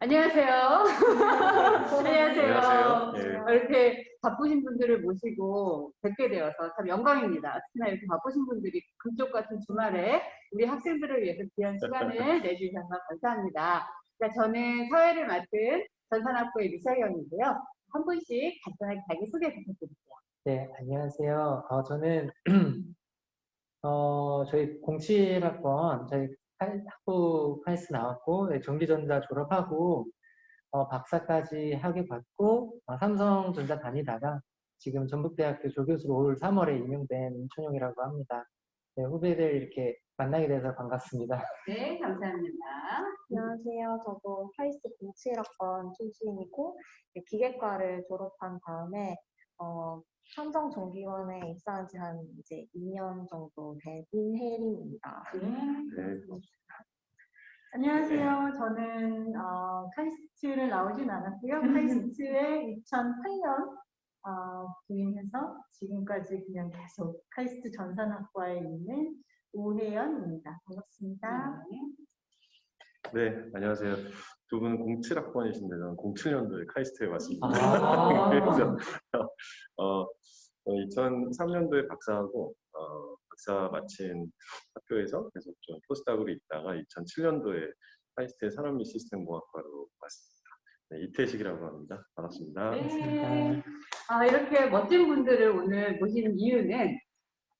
안녕하세요. 안녕하세요. 안녕하세요. 예. 이렇게 바쁘신 분들을 모시고 뵙게 되어서 참 영광입니다. 특히나 이렇게 바쁘신 분들이 금쪽 같은 주말에 우리 학생들을 위해서 귀한 시간을 내주셔서 감사합니다. 자, 저는 사회를 맡은 전산학부의 미사경이고요. 한 분씩 간단하게 자기소개 부탁드릴게요. 네, 안녕하세요. 어, 저는 어, 저희 07학번 저희 칼- 학부 카이스 나왔고 네, 전기전자 졸업하고 어, 박사까지 학위 받고 어, 삼성전자 다니다가 지금 전북대학교 조교수로 올 3월에 임용된 임춘용이라고 합니다. 네, 후배들 이렇게 만나게 돼서 반갑습니다. 네, 감사합니다. 안녕하세요. 저도 카이스트 07학번 출신이고 기계과를 졸업한 다음에 어, 삼성전기원에 입사한 지 한 이제 2년 정도 된 임혜림입니다. 네. 안녕하세요. 저는 어, 카이스트를 나오진 않았고요. 카이스트에 2008년 어, 부임해서 지금까지 그냥 계속 카이스트 전산학과에 있는 오혜연입니다. 반갑습니다. 네, 안녕하세요. 두 분은 07학번이신데 저는 07년도에 카이스트에 왔습니다. 아. 그래서 어, 2003년도에 박사하고 어, 박사 마친 학교에서 계속 좀 포스닥으로 있다가 2007년도에 카이스트의 산업 및 시스템 공학과로 왔습니다. 네, 이태식이라고 합니다. 반갑습니다. 네. 아, 이렇게 멋진 분들을 오늘 모시는 이유는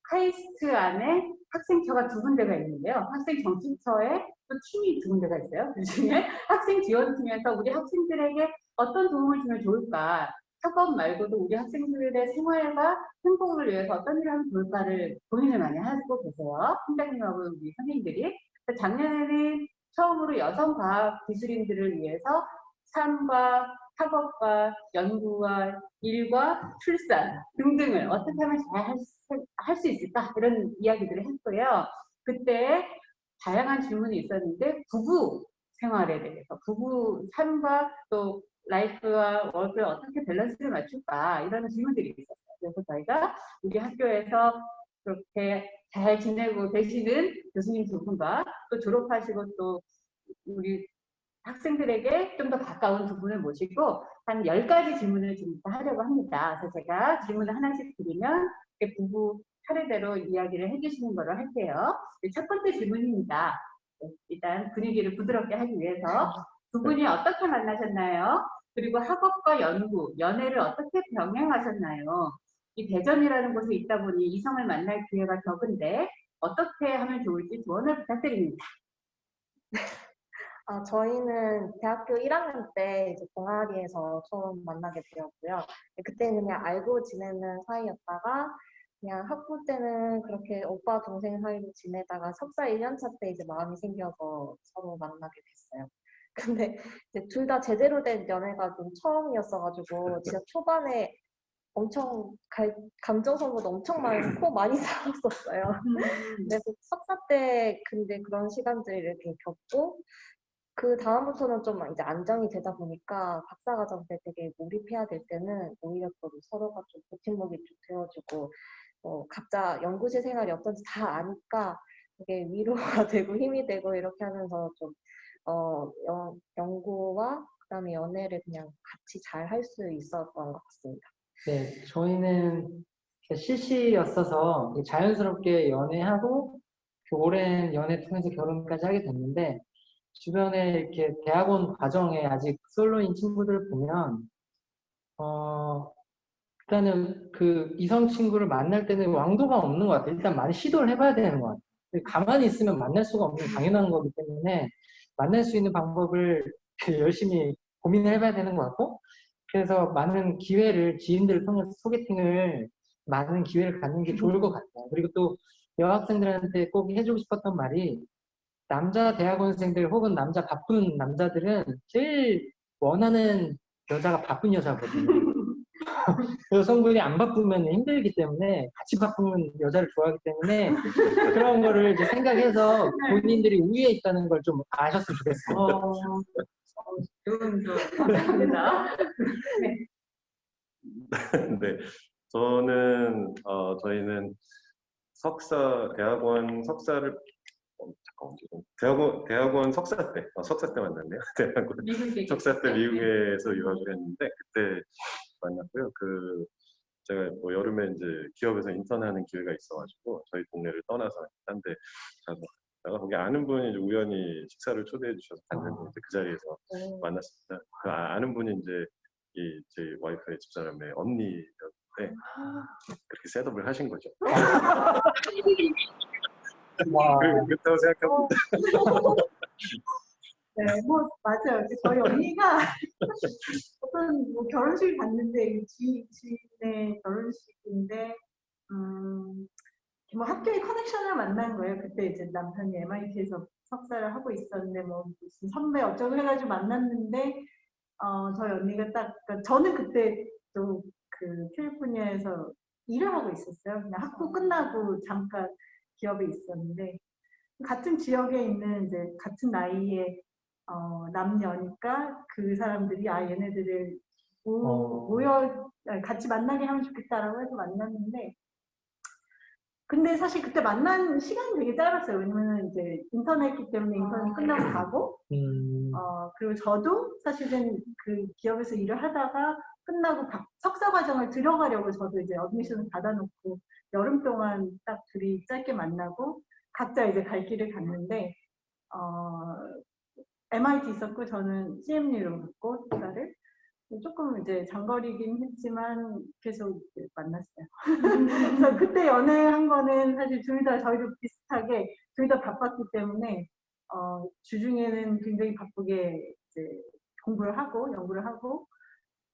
카이스트 안에 학생처가 두 군데가 있는데요. 학생 정신처에 또 팀이 두 군데가 있어요. 그 중에 학생 지원팀에서 우리 학생들에게 어떤 도움을 주면 좋을까? 학업 말고도 우리 학생들의 생활과 행복을 위해서 어떤 일을 하면 좋을까를 고민을 많이 하고 계세요. 팀장님하고 우리 선생님들이. 작년에는 처음으로 여성 과학 기술인들을 위해서 삶과 학업과 연구와 일과 출산 등등을 어떻게 하면 잘 할 수 있을까 이런 이야기들을 했고요. 그때 다양한 질문이 있었는데 부부 생활에 대해서 부부 삶과 또 life와 work를 어떻게 밸런스를 맞출까 이런 질문들이 있었어요. 그래서 저희가 우리 학교에서 그렇게 잘 지내고 계시는 교수님 두 분과 또 졸업하시고 또 우리 학생들에게 좀 더 가까운 두 분을 모시고 한 10가지 질문을 지금부터 하려고 합니다. 그래서 제가 질문을 하나씩 드리면 부부 차례대로 이야기를 해주시는 거로 할게요. 네, 첫 번째 질문입니다. 네, 일단 분위기를 부드럽게 하기 위해서 두 분이 어떻게 만나셨나요? 그리고 학업과 연구, 연애를 어떻게 병행하셨나요? 이 대전이라는 곳에 있다 보니 이성을 만날 기회가 적은데 어떻게 하면 좋을지 조언을 부탁드립니다. 아, 저희는 대학교 1학년 때 이제 동아리에서 처음 만나게 되었고요. 그때는 그냥 알고 지내는 사이였다가 그냥 학부 때는 그렇게 오빠 동생 사이로 지내다가 석사 1년차 때 이제 마음이 생겨서 서로 만나게 됐어요. 근데 이제 둘다 제대로 된 연애가 좀 처음이었어가지고 진짜 초반에 엄청 갈- 감정 소모도 엄청 많고 많이 싸웠었어요. 그래서 석사 때 근데 그런 시간들을 이렇게 겪고 그 다음부터는 좀 이제 안정이 되다 보니까 박사 과정 때 되게 몰입해야 될 때는 오히려 또 서로가 좀 버팀목이 좀 되어주고 어, 각자 연구실 생활이 어떤지 다 아니까 되게 위로가 되고 힘이 되고 이렇게 하면서 좀 어, 연, 연구와 그다음에 연애를 그냥 같이 잘 할 수 있었던 것 같습니다. 네, 저희는 CC였어서 자연스럽게 연애하고 그 오랜 연애 통해서 결혼까지 하게 됐는데 주변에 이렇게 대학원 과정에 아직 솔로인 친구들을 보면 어 일단은 그 이성 친구를 만날 때는 왕도가 없는 것 같아요. 일단 많이 시도를 해봐야 되는 것 같아요. 가만히 있으면 만날 수가 없는 당연한 거기 때문에 만날 수 있는 방법을 열심히 고민을 해봐야 되는 것 같고 그래서 많은 기회를 지인들을 통해서 소개팅을 많은 기회를 갖는 게 좋을 것 같아요. 그리고 또 여학생들한테 꼭 해주고 싶었던 말이 남자 대학원생들 혹은 남자 바쁜 남자들은 제일 원하는 여자가 바쁜 여자거든요. 여성분이 안 바쁘면 힘들기 때문에 같이 바쁘면 여자를 좋아하기 때문에 그런 거를 이제 생각해서 본인들이 우위에 있다는 걸 좀 아셨으면 좋겠어요. 어, 좋은 조 감사합니다. 네, 저는 어, 저희는 석사 대학원 석사를 어, 대학원 대학원 석사 때 어, 석사 때 만났네요. 대학원 석사 때? 미국에서 유학을 했는데 그때 만났고요. 그 제가 뭐 여름에 이제 기업에서 인턴하는 기회가 있어가지고 저희 동네를 떠나서 딴데 가서 다가 거기 아는 분이 우연히 식사를 초대해 주셔서 갔는데 이제 그 자리에서 음, 만났습니다. 그 아- 아는 분이 이제 이 제 와이프의 집사람의 언니였는데 그렇게 셋업을 하신 거죠. 와, 그- 그렇다고 생각합니다. 네, 뭐 맞아요. 저희 언니가 어떤 뭐 결혼식 갔는데 이 지, 지인의 결혼식인데 음, 뭐 학교의 커넥션을 만난 거예요. 그때 이제 남편이 MIT에서 석사를 하고 있었는데 뭐 무슨 선배 어쩌고 해가지고 만났는데 어, 저희 언니가 딱 그러니까 저는 그때 또 그 캘리포니아에서 일을 하고 있었어요. 그냥 학부 끝나고 잠깐 기업에 있었는데 같은 지역에 있는 이제 같은 나이에 어, 남녀니까 그 사람들이 아 얘네들을 모, 어. 모여 아니, 같이 만나게 하면 좋겠다라고 해서 만났는데 근데 사실 그때 만난 시간이 되게 짧았어요. 왜냐면 이제 인턴이었기 때문에 인턴 끝나고 가고 음, 어, 그리고 저도 사실은 그 기업에서 일을 하다가 끝나고 각- 석사 과정을 들어가려고 저도 이제 admission을 받아놓고 여름 동안 딱 둘이 짧게 만나고 각자 이제 갈 길을 갔는데 어, MIT 있었고 저는 CMU로 갔고 석사를 조금 이제 장거리긴 했지만 계속 만났어요. 그래서 그때 연애한 거는 사실 둘 다 저희도 비슷하게 둘 다 바빴기 때문에 어, 주중에는 굉장히 바쁘게 이제 공부를 하고 연구를 하고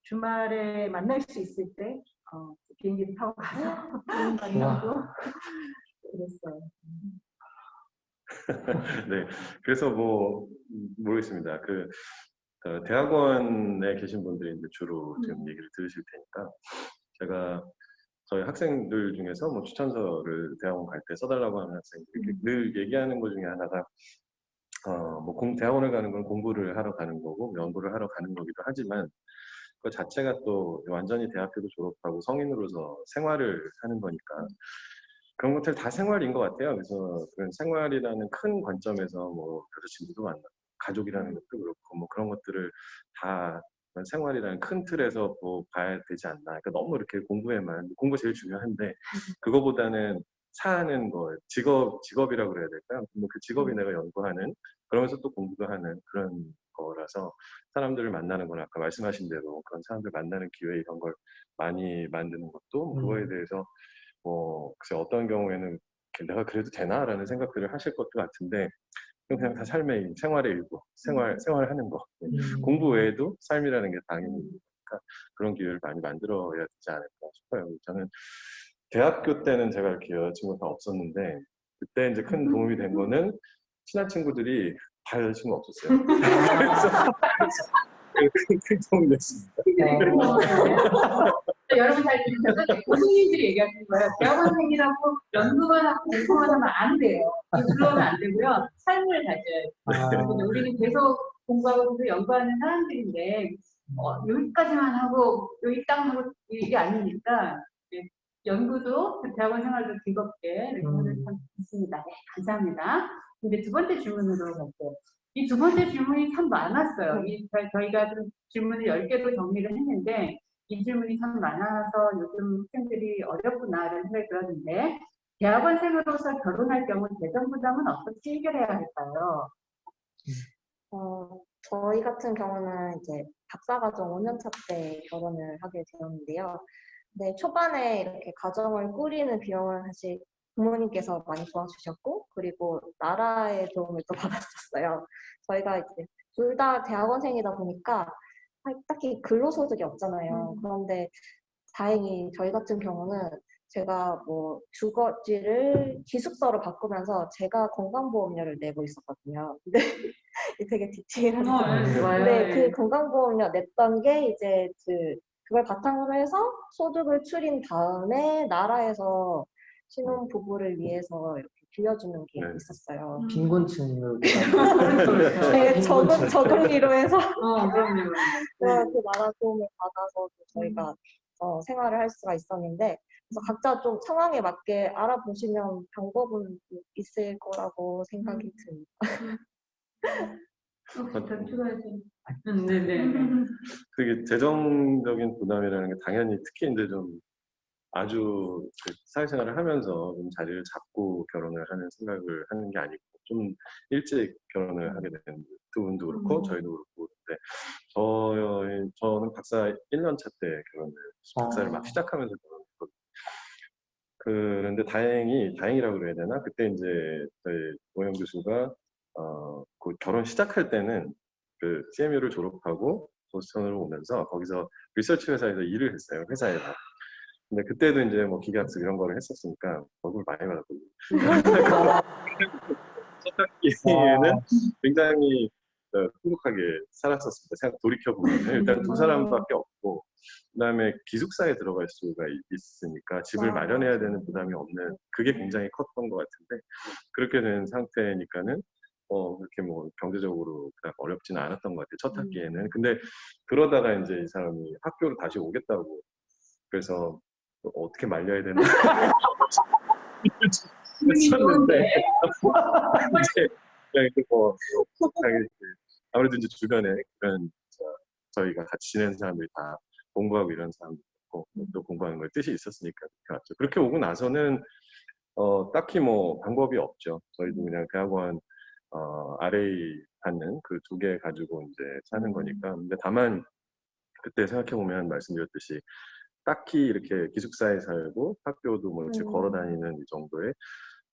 주말에 만날 수 있을 때 어, 비행기를 타고 가서 만나고 그랬어요. 네, 그래서 뭐 음, 모르겠습니다. 그 어, 대학원에 계신 분들이 이제 주로 지금 음. 얘기를 들으실 테니까 제가 저희 학생들 중에서 뭐 추천서를 대학원 갈 때 써달라고 하는 학생들이 음. 늘 얘기하는 것 중에 하나가 어, 뭐 공, 대학원을 가는 건 공부를 하러 가는 거고 연구를 하러 가는 거기도 하지만 그 자체가 또 완전히 대학교도 졸업하고 성인으로서 생활을 하는 거니까 그런 것들 다 생활인 것 같아요. 그래서 그런 생활이라는 큰 관점에서 뭐 여자친구도 만나고 가족이라는 것도 그렇고 뭐 그런 것들을 다 생활이라는 큰 틀에서 뭐 봐야 되지 않나. 그러니까 너무 이렇게 공부에만 공부 제일 중요한데 그거보다는 사는 거 직업 직업이라고 그래야 될까요? 근데 그 직업이 내가 연구하는 그러면서 또 공부도 하는 그런 거라서 사람들을 만나는 건 아까 말씀하신 대로 그런 사람들 만나는 기회 이런 걸 많이 만드는 것도 뭐 그거에 음. 대해서 뭐 글쎄 어떤 경우에는 내가 그래도 되나라는 생각들을 하실 것도 같은데 그냥 다 삶의 생활의 일부 생활 생활하는 거 음. 공부 외에도 삶이라는 게 당연히 있으니까 그런 기회를 많이 만들어야 되지 않을까 싶어요. 저는 대학교 때는 제가 이렇게 여자친구가 없었는데 그때 이제 큰 도움이 된 거는 친한 친구들이 다 여자친구 없었어요. 그래서 큰, 큰 도움이 됐습니다. 여러분 잘 들으셔서 교수님들이 얘기하시는 거예요. 대학원생이라고 연구만 하고 공부만 하면 안 돼요. 그러면 안 되고요. 삶을 가져야 돼요. 아, 우리는 계속 공부하고 계속 연구하는 사람들인데 어, 여기까지만 하고 여기 딱 하고 이게 아니니까 연구도 대학원 생활도 즐겁게 이렇게 음. 하는 참 있습니다. 네, 감사합니다. 근데 두 번째 질문으로 갈게요. 이 두 번째 질문이 참 많았어요. 이, 저희- 저희가 좀 질문을 10개도 정리를 했는데 이 질문이 참 많아서 요즘 학생들이 어렵구나라는 생각이 들었는데 대학원생으로서 결혼할 경우 재정 부담은 어떻게 해결해야 할까요? 어, 저희 같은 경우는 이제 박사과정 5년차 때 결혼을 하게 되었는데요. 네, 초반에 이렇게 가정을 꾸리는 비용은 사실 부모님께서 많이 도와주셨고, 그리고 나라의 도움을 또 받았었어요. 저희가 이제 둘 다 대학원생이다 보니까 딱히 근로소득이 없잖아요. 그런데 다행히 저희 같은 경우는 제가 뭐 주거지를 기숙사로 바꾸면서 제가 건강보험료를 내고 있었거든요. 근데 되게 디테일한 좋아요. 네, 그 건강보험료 냈던 게 이제 그 그걸 바탕으로 해서 소득을 추린 다음에 나라에서 신혼 부부를 위해서 이렇게 빌려주는 게 네. 있었어요. 빈곤층을 네, 저금 저금리로 해서 어, 그럼요. 그 나라 도움을 받아서 저희가 어, 생활을 할 수가 있었는데 그래서 각자 좀 상황에 맞게 알아보시면 방법은 있을 거라고 생각이 듭니다. 혹시 더 추가해주세요. 음, 네네. 그게 재정적인 부담이라는 게 당연히 특히 이제 좀 아주 그 사회생활을 하면서 좀 자리를 잡고 결혼을 하는 생각을 하는 게 아니고 좀 일찍 결혼을 하게 된 두 분도 그렇고 음. 저희도 그렇고 근데 저희 저는 박사 1년 차 때 결혼을 박사를 막 아. 시작하면서 결혼했거든요. 그런데 다행히 다행이라고 그래야 되나 그때 이제 저희 오영 교수가 어, 그 결혼 시작할 때는 그 CMU를 졸업하고 보스턴으로 오면서 거기서 리서치 회사에서 일을 했어요 회사에서. 근데 그때도 이제 뭐 기계학습 이런 거를 했었으니까 월급을 많이 받았거든요. 첫 학기에는 굉장히 어, 행복하게 살았었습니다. 생각 돌이켜 보면 일단 두 사람밖에 없고 그다음에 기숙사에 들어갈 수가 있- 있으니까 집을 와. 마련해야 되는 부담이 없는 그게 굉장히 컸던 것 같은데 그렇게 된 상태니까는 어 그렇게 뭐 경제적으로 그닥 어렵지는 않았던 것 같아요 첫 학기에는 근데 그러다가 이제 이 사람이 학교로 다시 오겠다고 그래서 또 어떻게 말려야 되나 했었는데 이제 그냥 뭐 아무래도 이제 주변에 그런 저, 저희가 같이 지내는 사람들이 다 공부하고 이런 사람도 있고 또 공부하는 거에 뜻이 있었으니까 그렇게 왔죠. 그렇게 오고 나서는 어, 딱히 뭐 방법이 없죠. 저희도 그냥 대학원 어, RA 받는 그 두 개 가지고 이제 사는 거니까. 근데 다만 그때 생각해 보면 말씀드렸듯이 딱히 이렇게 기숙사에 살고 학교도 뭐 이렇게 음. 걸어 다니는 이 정도의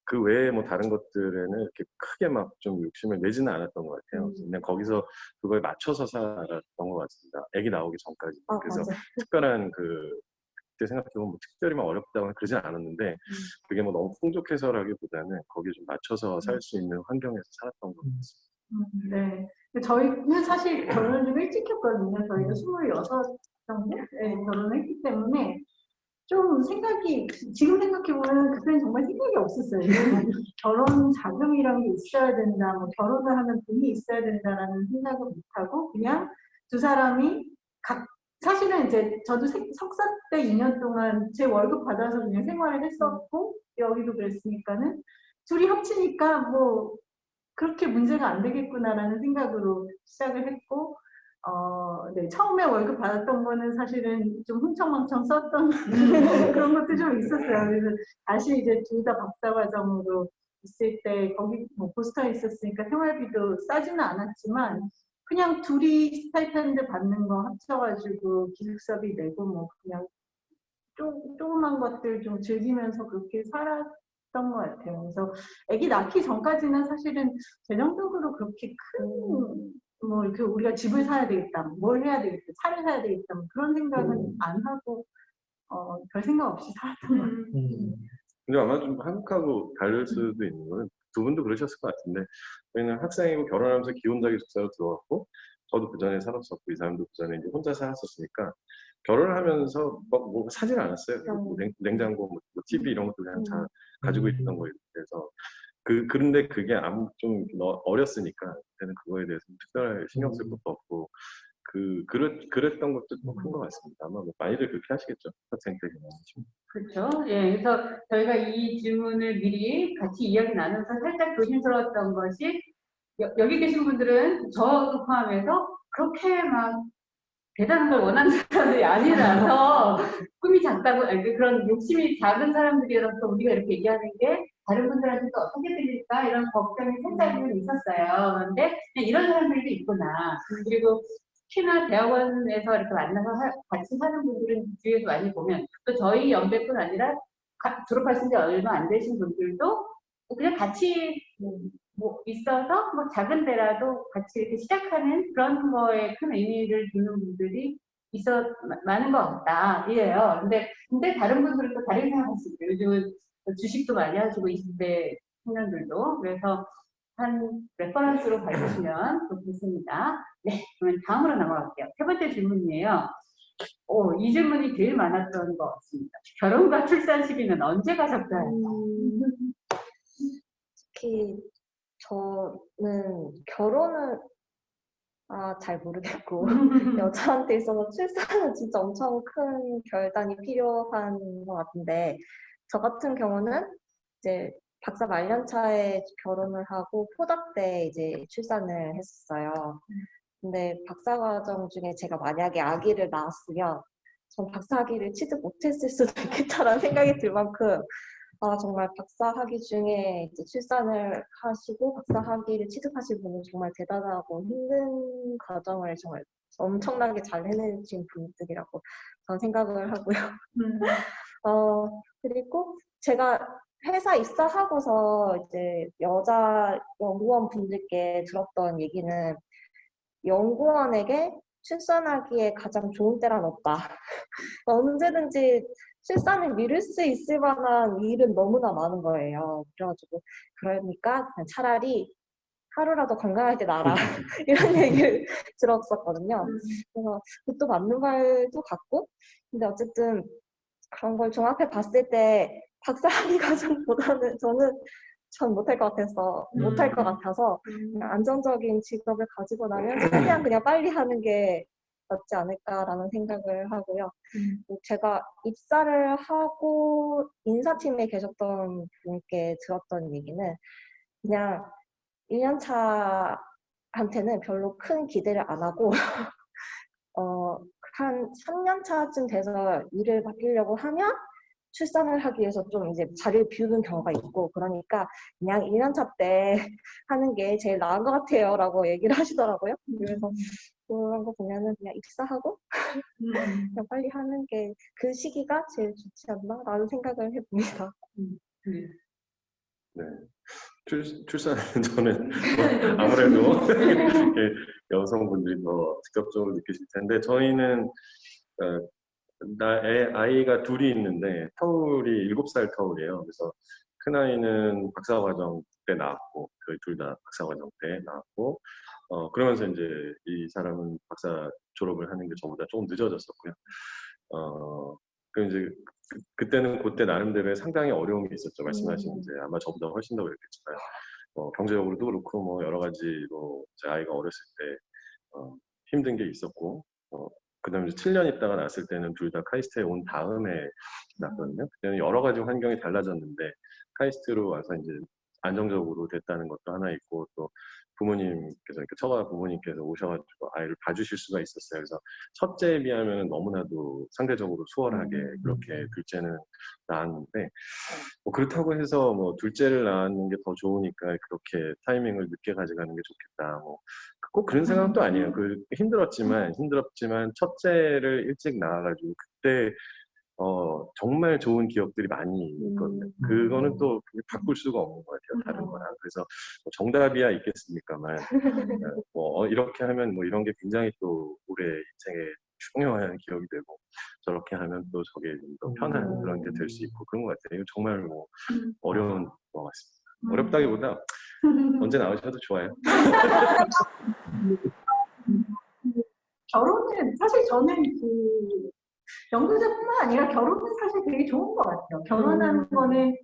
그 외에 뭐 다른 것들에는 이렇게 크게 막 좀 욕심을 내지는 않았던 것 같아요. 음. 그냥 거기서 그거에 맞춰서 살았던 것 같습니다. 아기 나오기 전까지. 아, 그래서 맞아요. 특별한 그 그때 생각해보면 뭐 특별히 막 어렵다거나 그러진 않았는데 음. 그게 뭐 너무 풍족해서라기보다는 거기에 좀 맞춰서 살 수 있는 환경에서 살았던 것 음. 같습니다. 음, 네. 저희는 사실 결혼을 좀 일찍 했거든요. 저희가 26 정도 네, 결혼을 했기 때문에 좀 생각이, 지금 생각해보면 그때는 정말 생각이 없었어요. 결혼 자금이란 게 있어야 된다, 뭐 결혼을 하는 돈이 있어야 된다라는 생각을 못하고 그냥 두 사람이 각, 사실은 이제 저도 세- 석사 때 2년 동안 제 월급 받아서 그냥 생활을 했었고 여기도 그랬으니까는 둘이 합치니까 뭐 그렇게 문제가 안 되겠구나라는 생각으로 시작을 했고, 어, 네, 처음에 월급 받았던 거는 사실은 좀 흥청망청 썼던 그런 것도 좀 있었어요. 그래서 다시 이제 둘 다 박사 과정으로 있을 때, 거기 뭐 보스턴에 있었으니까 생활비도 싸지는 않았지만, 그냥 둘이 stipend 받는 거 합쳐가지고 기숙사비 내고 뭐 그냥 조, 조그만 것들 좀 즐기면서 그렇게 살았 던 것 같아요. 그래서 아기 낳기 전까지는 사실은 재정적으로 그렇게 큰, 뭐, 이렇게 우리가 집을 사야 되겠다, 뭘 해야 되겠다, 차를 사야 되겠다, 뭐 그런 생각은 음. 안 하고, 어, 별 생각 없이 살았던 것 같아요. 음. 근데 아마 좀 한국하고 다를 수도 있는 거는 두 분도 그러셨을 것 같은데 저희는 학생이고 결혼하면서 기혼자 기 숙사로 들어갔고 저도 그 전에 살았었고 이 사람도 그 전에 이제 혼자 살았었으니까 결혼을 하면서 막 뭐 사질 않았어요. 뭐 냉, 냉장고, 뭐 TV 이런 것도 그냥 다 가지고 음. 있던 거예요. 그래서 그 그런데 그게 아무 좀 너- 어렸으니까 그때는 그거에 대해서 특별하게 신경 쓸 음. 것도 없고 그 그랬 그랬던 것도 좀 큰 것 같습니다. 아마 뭐 많이들 그렇게 하시겠죠. 학생 때 경험하시면. 그렇죠. 예, 그래서 저희가 이 질문을 미리 같이 이야기 나누면서 살짝 조심스러웠던 것이 여, 여기 계신 분들은 저도 포함해서 그렇게 막 대단한 걸 원하는 사람들이 아니라서 꿈이 작다고 아니, 그런 욕심이 작은 사람들이라서 우리가 이렇게 얘기하는 게 다른 분들한테 또 어떻게 들릴까 이런 걱정이 살짝은 있었어요. 그런데 이런 사람들도 있구나. 그리고 특히나 대학원에서 이렇게 만나서 하- 같이 사는 분들은 주위에서 많이 보면 또 저희 연배뿐 아니라 가- 졸업하신 지 얼마 안 되신 분들도 그냥 같이 음, 뭐 있어서 뭐 작은 데라도 같이 이렇게 시작하는 그런 거에 큰 의미를 두는 분들이 있어 마- 많은 것 같다 이래요. 근데 근데 다른 분들은 또 다른 생각할 수 있어요. 요즘은 주식도 많이 하시고 20대 청년들도 그래서 한 reference로 봐주시면 좋겠습니다. 네, 그러면 다음으로 넘어갈게요. 세 번째 질문이에요. 오, 이 질문이 제일 많았던 것 같습니다. 결혼과 출산 시기는 언제가 적당할까? 음, 특히 저는 결혼을 아, 잘 모르겠고 여자한테 있어서 출산은 진짜 엄청 큰 결단이 필요한 것 같은데 저 같은 경우는 이제 박사 말년차에 결혼을 하고 포닥 때 이제 출산을 했었어요. 근데 박사 과정 중에 제가 만약에 아기를 낳았으면 전 박사학위를 취득 못했을 수도 있겠다라는 생각이 들 만큼 아 정말 박사학위 중에 이제 출산을 하시고 박사학위를 취득하신 분은 정말 대단하고 힘든 과정을 정말 엄청나게 잘 해내신 분들이라고 저는 생각을 하고요. 음. 어, 그리고 제가 회사 입사하고서 이제 여자 연구원 분들께 들었던 얘기는 연구원에게 출산하기에 가장 좋은 때란 없다. 언제든지 출산을 미룰 수 있을 만한 일은 너무나 많은 거예요. 그래가지고 그러니까 차라리 하루라도 건강할 때 나라. 이런 얘기를 들었었거든요. 그래서 그것도 맞는 말도 같고 근데 어쨌든 그런 걸 종합해 봤을 때 박사학위 과정보다는 저는 전 못할 것 같아서 못할 것 같아서 그냥 안정적인 직업을 가지고 나면 최대한 그냥 빨리 하는 게 낫지 않을까라는 생각을 하고요. 뭐 제가 입사를 하고 인사팀에 계셨던 분께 들었던 얘기는 그냥 1년차 한테는 별로 큰 기대를 안 하고 어, 한 3년 차쯤 돼서 일을 바뀌려고 하면 출산을 하기 위해서 좀 이제 자리를 비우는 경우가 있고 그러니까 그냥 1년 차 때 하는 게 제일 나은 것 같아요 라고 얘기를 하시더라고요. 그래서 그런 거 보면은 그냥 입사하고 음. 그냥 빨리 하는 게 그 시기가 제일 좋지 않나 라는 생각을 해봅니다. 네. 출, 출산은 저는 뭐 아무래도 여성분들이 더 직접적으로 느끼실 텐데 저희는 어, 나 애, 아이가 둘이 있는데 터울이 7살 터울이에요. 그래서 큰 아이는 박사과정 때 나왔고 저희 둘 다 박사과정 때 나왔고 어, 그러면서 이제 이 사람은 박사 졸업을 하는 게 저보다 조금 늦어졌었고요. 어, 그 이제 그, 그때는 그때 나름대로의 상당히 어려움이 있었죠. 말씀하신 음. 이제 아마 저보다 훨씬 더 그랬겠지만 뭐 경제적으로도 그렇고 뭐 여러 가지로 제 아이가 어렸을 때 어, 힘든 게 있었고 어, 그 다음에 이제 7년 있다가 났을 때는 둘 다 카이스트에 온 다음에 났거든요. 그때는 여러 가지 환경이 달라졌는데 카이스트로 와서 이제 안정적으로 됐다는 것도 하나 있고 또 부모님께서 그러니까 처가 부모님께서 오셔가지고 아이를 봐주실 수가 있었어요. 그래서 첫째에 비하면 너무나도 상대적으로 수월하게 그렇게 둘째는 낳았는데 뭐 그렇다고 해서 뭐 둘째를 낳는 게 더 좋으니까 그렇게 타이밍을 늦게 가져가는 게 좋겠다. 뭐 꼭 그런 생각도 아니에요. 그 힘들었지만 힘들었지만 첫째를 일찍 낳아가지고 그때 어 정말 좋은 기억들이 많이 있거든요. 음. 그거는 또 그게 바꿀 수가 없는 것 같아요. 다른 거랑. 그래서 뭐 정답이야 있겠습니까만 뭐 어, 이렇게 하면 뭐 이런 게 굉장히 또 올해 인생에 중요한 기억이 되고 저렇게 하면 또 저게 좀 더 편한 음. 그런 게 될 수 있고 그런 것 같아요. 이거 정말 뭐 어려운 것 같습니다. 음. 어렵다기보다 언제 나오셔도 좋아요. 결혼은 사실 저는 그 연구자뿐만 아니라 결혼은 사실 되게 좋은 것 같아요. 결혼하는 음. 거는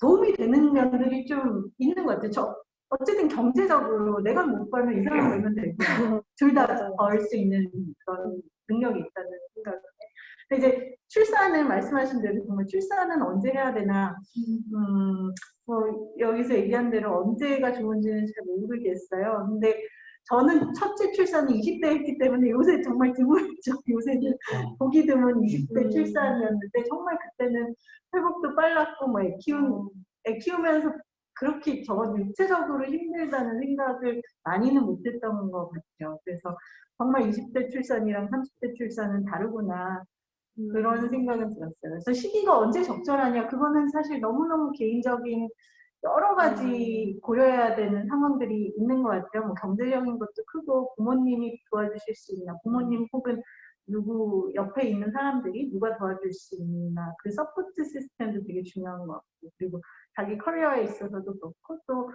도움이 되는 면들이 좀 있는 것 같아요. 저 어쨌든 경제적으로 내가 못 벌면 이 사람 벌면 되고 둘 다. 벌 수 있는 그런 능력이 있다는 생각을 해요. 근데 이제 출산은 말씀하신 대로 정말 출산은 언제 해야 되나 음, 뭐 여기서 얘기한 대로 언제가 좋은지는 잘 모르겠어요. 근데 저는 첫째 출산은 20대 했기 때문에 요새 정말 드물죠. 요새는 보기 드문 20대 음. 출산이었는데 정말 그때는 회복도 빨랐고 뭐 애 키운 애 키우면서 그렇게 저 육체적으로 힘들다는 생각을 많이는 못했던 것 같아요. 그래서 정말 20대 출산이랑 30대 출산은 다르구나 그런 생각은 들었어요. 그래서 시기가 언제 적절하냐 그거는 사실 너무너무 개인적인 여러 가지 고려해야 되는 상황들이 있는 것 같아요. 뭐 경제적인 것도 크고 부모님이 도와주실 수 있나 부모님 혹은 누구 옆에 있는 사람들이 누가 도와줄 수 있나 그 support system도 되게 중요한 것 같고 그리고 자기 커리어에 있어서도 그렇고 또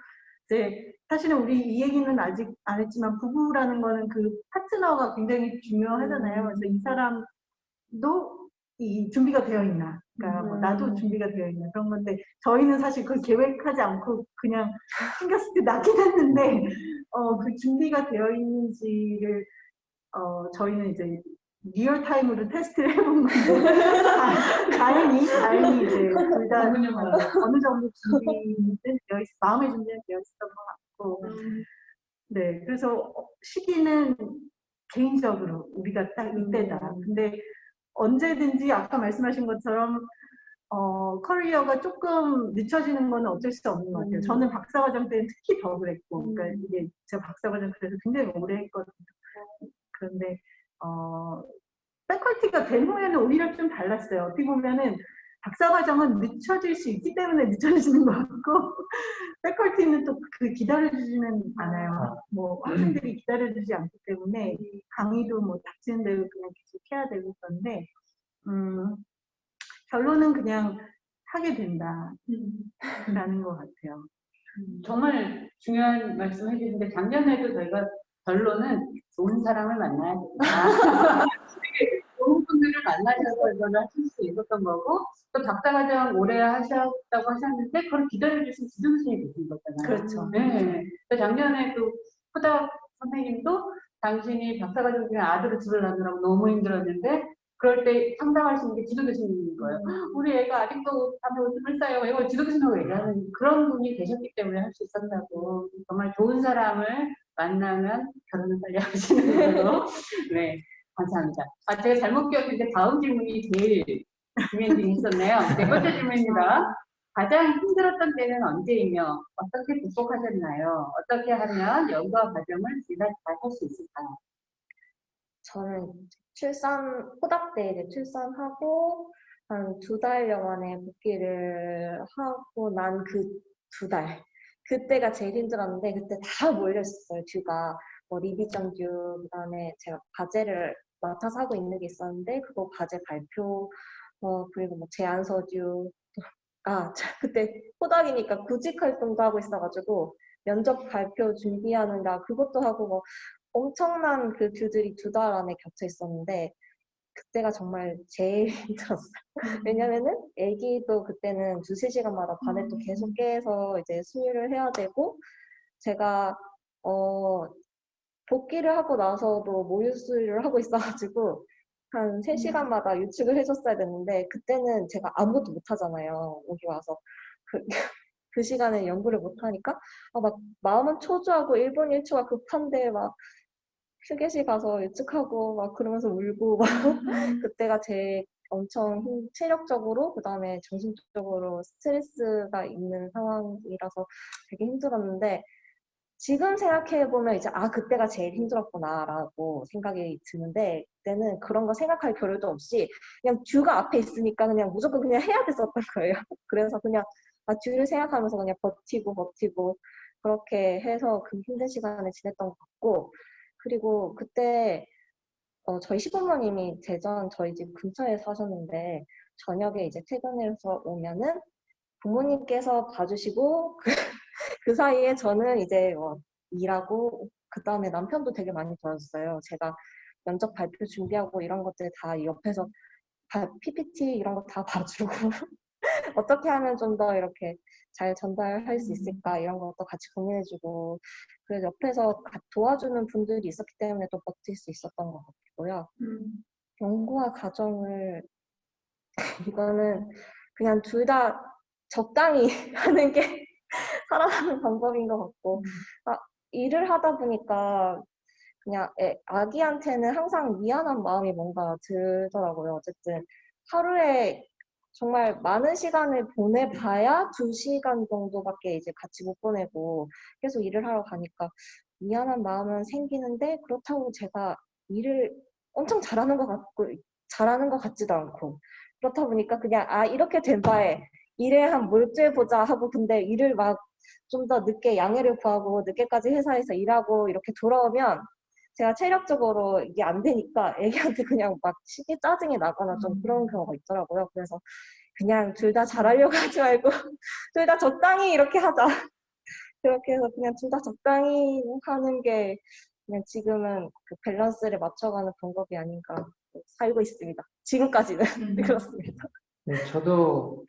이제 사실은 우리 이 얘기는 아직 안 했지만 부부라는 거는 그 파트너가 굉장히 중요하잖아요. 그래서 이 사람도 이 준비가 되어 있나. 그러니까 뭐 음. 나도 준비가 되어 있나 그런 건데 저희는 사실 그걸 계획하지 않고 그냥 생겼을 때 낳긴 했는데 어, 그 준비가 되어 있는지를 어, 저희는 이제 real time으로 테스트를 해본 건데 다- 다행히 다행히 이제 둘다 어느 정도 준비는 되어 있, 마음의 준비는 되어 있었던 것 같고 네 그래서 어, 시기는 개인적으로 우리가 딱 이때다. 근데 언제든지 아까 말씀하신 것처럼 어, 커리어가 조금 늦춰지는 건 어쩔 수 없는 것 같아요. 음. 저는 박사과정 때는 특히 더 그랬고, 그러니까 이게 제가 박사과정 그래서 굉장히 오래 했거든요. 그런데 어, 패컬티가 된 후에는 오히려 좀 달랐어요. 어떻게 보면은 박사 과정은 늦춰질 수 있기 때문에 늦춰지는 것 같고, 패컬티는 또 그 기다려주지는 않아요. 뭐 학생들이 기다려주지 않기 때문에 강의도 뭐 닥치는 대로 그냥 계속 해야 되고 그런데, 음, 결론은 그냥 하게 된다라는 것 같아요. 정말 중요한 말씀 해주신데 작년에도 저희가 결론은 좋은 사람을 만나야 된다. 만나셔서 이거를 하실 수 있었던 거고 또 박사과정 오래 하셨다고 하셨는데 그걸 기다려주신 지도교수님이 계신 거잖아요. 그렇죠. 네. 그래서 작년에 또 후다 선생님도 당신이 박사과정 중에 아들을 집을 낳느라고 너무 힘들었는데 그럴 때 있는 게 지도교수님인 거예요. 우리 애가 아직도 밤에 오줌을 싸요. 이걸 지도교수님하고 얘기하는 그런 분이 계셨기 때문에 할 수 있었다고. 정말 좋은 사람을 만나면 결혼을 빨리 하시는 걸로. 네, 감사합니다. 아, 제가 잘못 기억했는데 다음 질문이 제일 질문이 있었네요. 네 번째 질문입니다. 가장 힘들었던 때는 언제이며 어떻게 극복하셨나요? 어떻게 하면 연구와 과정을 둘다잘할 수 있을까요? 저는 출산, 호답 때 이제 출산하고 한 두 달여 만에 복귀를 하고 난 그 두 달. 그때가 제일 힘들었는데 그때 다 몰렸었어요, 듀가. 뭐 리비전 듀, 그다음에 제가 과제를 맡아서 하고 있는 게 있었는데 그거 과제 발표, 어, 그리고 뭐 제안서 듀. 아, 자, 그때 호닥이니까 구직 활동도 하고 있어가지고 면접 발표 준비하는가 그것도 하고 뭐 엄청난 그 듀들이 두 달 안에 겹쳐 있었는데 그때가 정말 제일 힘들었어요. 왜냐면은 애기도 그때는 두세 시간마다 밤에 또 계속 깨서 이제 수유를 해야 되고 제가 어 복귀를 하고 나서도 모유 수유를 하고 있어가지고 한 3시간마다 유축을 해줬어야 됐는데 그때는 제가 아무것도 못 하잖아요. 여기 와서. 그, 그 시간에 연구를 못 하니까. 아, 막 마음은 초조하고 1분 1초가 급한데 막 휴게실 가서 유축하고 막 그러면서 울고 막 그때가 제일 엄청 힘- 체력적으로 그다음에 정신적으로 스트레스가 있는 상황이라서 되게 힘들었는데 지금 생각해 보면 이제 아 그때가 제일 힘들었구나라고 생각이 드는데 그때는 그런 거 생각할 겨를도 없이 그냥 듀가 앞에 있으니까 그냥 무조건 그냥 해야 됐었던 거예요. 그래서 그냥 아 듀를 생각하면서 그냥 버티고 버티고 그렇게 해서 그 힘든 시간을 지냈던 것 같고 그리고 그때 어, 저희 시부모님이 대전 저희 집 근처에 사셨는데 저녁에 이제 퇴근해서 오면은 부모님께서 봐주시고 그, 그 사이에 저는 이제 뭐 일하고 그 다음에 남편도 되게 많이 도와줬어요. 제가 면접 발표 준비하고 이런 것들 다 옆에서 바- PPT 이런 거 다 봐주고 어떻게 하면 좀 더 이렇게 잘 전달할 수 있을까 이런 것도 같이 고민해주고 그래서 옆에서 가- 도와주는 분들이 있었기 때문에 또 버틸 수 있었던 것 같고요. 연구와 과정을 이거는 그냥 둘 다 적당히 하는 게 살아가는 방법인 것 같고. 아, 일을 하다 보니까 그냥 애- 아기한테는 항상 미안한 마음이 뭔가 들더라고요. 어쨌든 하루에 정말 많은 시간을 보내봐야 두 시간 정도밖에 이제 같이 못 보내고 계속 일을 하러 가니까 미안한 마음은 생기는데 그렇다고 제가 일을 엄청 잘하는 것 같고 잘하는 것 같지도 않고. 그렇다 보니까 그냥 아 이렇게 된 바에 일에 한 몰두해 보자 하고 근데 일을 막 좀 더 늦게 양해를 구하고 늦게까지 회사에서 일하고 이렇게 돌아오면 제가 체력적으로 이게 안 되니까 애기한테 그냥 막 시기 짜증이 나거나 좀 그런 경우가 있더라고요. 그래서 그냥 둘 다 잘하려고 하지 말고 둘 다 적당히 이렇게 하자. 그렇게 해서 그냥 둘 다 적당히 하는 게 그냥 지금은 그 밸런스를 맞춰가는 방법이 아닌가 살고 있습니다. 지금까지는 음. 그렇습니다. 네, 저도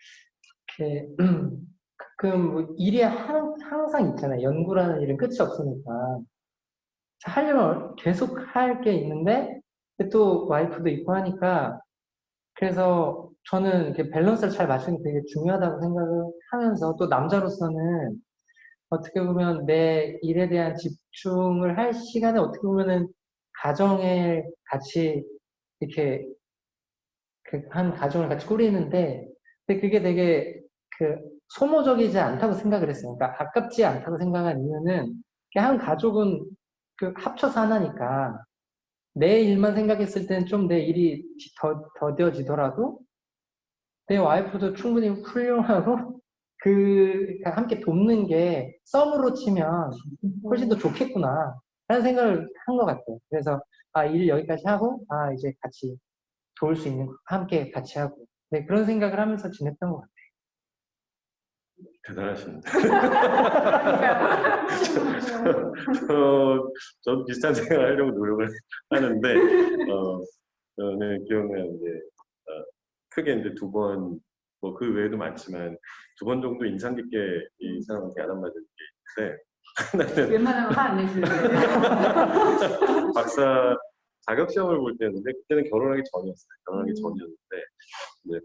이렇게 가끔 뭐 일이 항, 항상 있잖아요. 연구라는 일은 끝이 없으니까. 하려면 계속 할 게 있는데 또 와이프도 있고 하니까 그래서 저는 이렇게 밸런스를 잘 맞추는 게 되게 중요하다고 생각을 하면서 또 남자로서는 어떻게 보면 내 일에 대한 집중을 할 시간에 어떻게 보면은 가정에 같이 이렇게 그 한 가정을 같이 꾸리는데 근데 그게 되게 그 소모적이지 않다고 생각을 했어요. 그러니까 아깝지 않다고 생각한 이유는 한 가족은 그 합쳐서 하나니까 내 일만 생각했을 때는 좀 내 일이 더, 더뎌지더라도 내 와이프도 충분히 훌륭하고 그 함께 돕는 게 썸으로 치면 훨씬 더 좋겠구나 라는 생각을 한 것 같아요. 그래서 아, 일 여기까지 하고 아, 이제 같이 도울 수 있는 거 함께 같이 하고 네, 그런 생각을 하면서 지냈던 것 같아요. 대단하십니다. 어, 저도 비슷한 생각을 하려고 노력을 하는데, 어, 저는 기억나는 게, 어, 크게 이제 두 번, 뭐 그 외에도 많지만, 두 번 정도 인상 깊게 이 사람한테 야단 맞은 게 있는데, 하나는 웬만하면 화 안 내시는 박사 자격 시험을 볼 때였는데, 그때는 결혼하기 전이었어요. 결혼하기 음. 전이었는데, 이제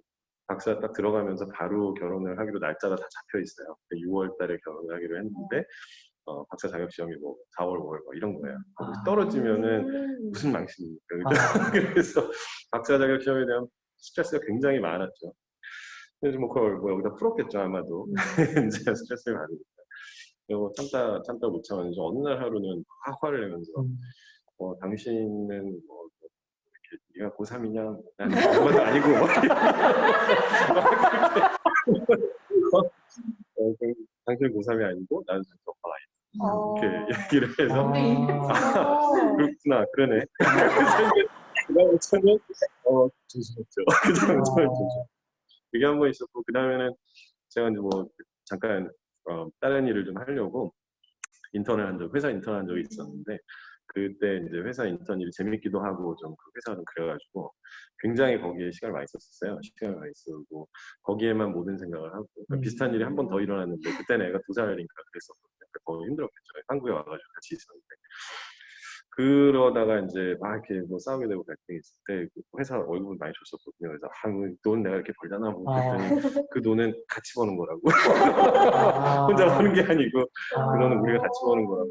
박사 딱 들어가면서 바로 결혼을 하기로 날짜가 다 잡혀 있어요. 6월 달에 결혼을 하기로 했는데, 어, 박사 자격 시험이 뭐 4월, 5월 뭐 이런 거예요. 아. 떨어지면은 음. 무슨 망신입니까? 아. 그래서 박사 자격 시험에 대한 스트레스가 굉장히 많았죠. 그래서 뭐 그걸 뭐 여기다 풀었겠죠 아마도 이제 스트레스를 받으니까. 그리고 참다 참다 못 참았는지 어느 날 하루는 확 화를 내면서 음. 어, 당신은 뭐 네가 고3이냐? 난 아무것도 아니고 뭐 어, 그, 당신 고3이 아니고 나는 전적가 아니다. 어. 이렇게 얘기를 해서 아, 어. 그렇구나 그러네. 그래서 이제 그다음부터는 어 조심했죠. 그 다음부터는 조심. 그게 한 번 있었고 그 다음에는 제가 이제 뭐 잠깐 어, 다른 일을 좀 하려고 인턴을 한 적, 회사 인턴 한 적이 있었는데 그때 이제 회사 인턴 일이 재밌기도 하고 좀 그 회사가 좀 그래가지고 굉장히 거기에 시간을 많이 썼었어요. 시간을 많이 쓰고 거기에만 모든 생각을 하고 그러니까 음. 비슷한 일이 한 번 더 일어났는데 그때는 애가 두 살인가 그랬었거든요. 그러니까 더 힘들었겠죠. 한국에 와가지고 같이 있었는데 그러다가 이제 막 이렇게 뭐 싸우게 되고 갈등이 있을 때그 회사 월급을 많이 줬었거든요. 그래서 아, 뭐돈 내가 이렇게 벌잖아. 뭐 아. 그랬더니 그 돈은 같이 버는 거라고. 아. 혼자 버는 게 아니고 아. 그 돈은 우리가 같이 버는 거라고.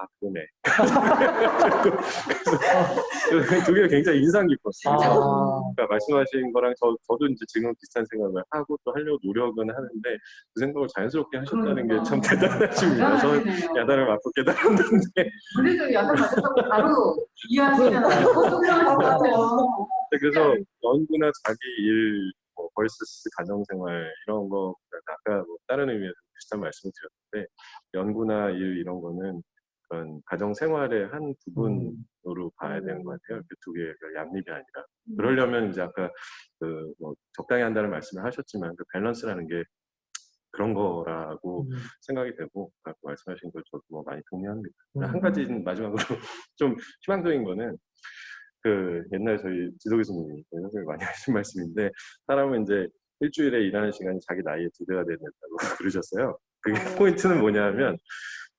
아 그러네. 그래서 두 개가 굉장히 인상 깊었어요. 아. 그러니까 말씀하신 거랑 저, 저도 이제 지금 비슷한 생각을 하고 또 하려고 노력은 하는데 그 생각을 자연스럽게 하셨다는 게 참 대단하십니다. 저는 야단을 맞고 깨달았는데 우리도 야단 맞았다고 바로 이해하시잖아요. 것 같아요. 네, 그래서 연구나 자기 일, 뭐 벌스스 가정생활 이런 거 아까 뭐 다른 의미에서 비슷한 말씀을 드렸는데 연구나 일 이런 거는 그런 가정 생활의 한 부분으로 봐야 되는 것 같아요. 그 두 개가 양립이 아니라 그러려면 이제 아까 그 뭐 적당히 한다는 말씀을 하셨지만 그 밸런스라는 게 그런 거라고 음. 생각이 되고 아까 말씀하신 걸 저도 뭐 많이 동의합니다. 음. 한 가지 마지막으로 좀 희망적인 거는 그 옛날 저희 지도 교수님이 저희 선생님이 많이 하신 말씀인데 사람은 이제 일주일에 일하는 시간이 자기 나이의 두 배가 된다고 그러셨어요. 그게 어. 포인트는 뭐냐면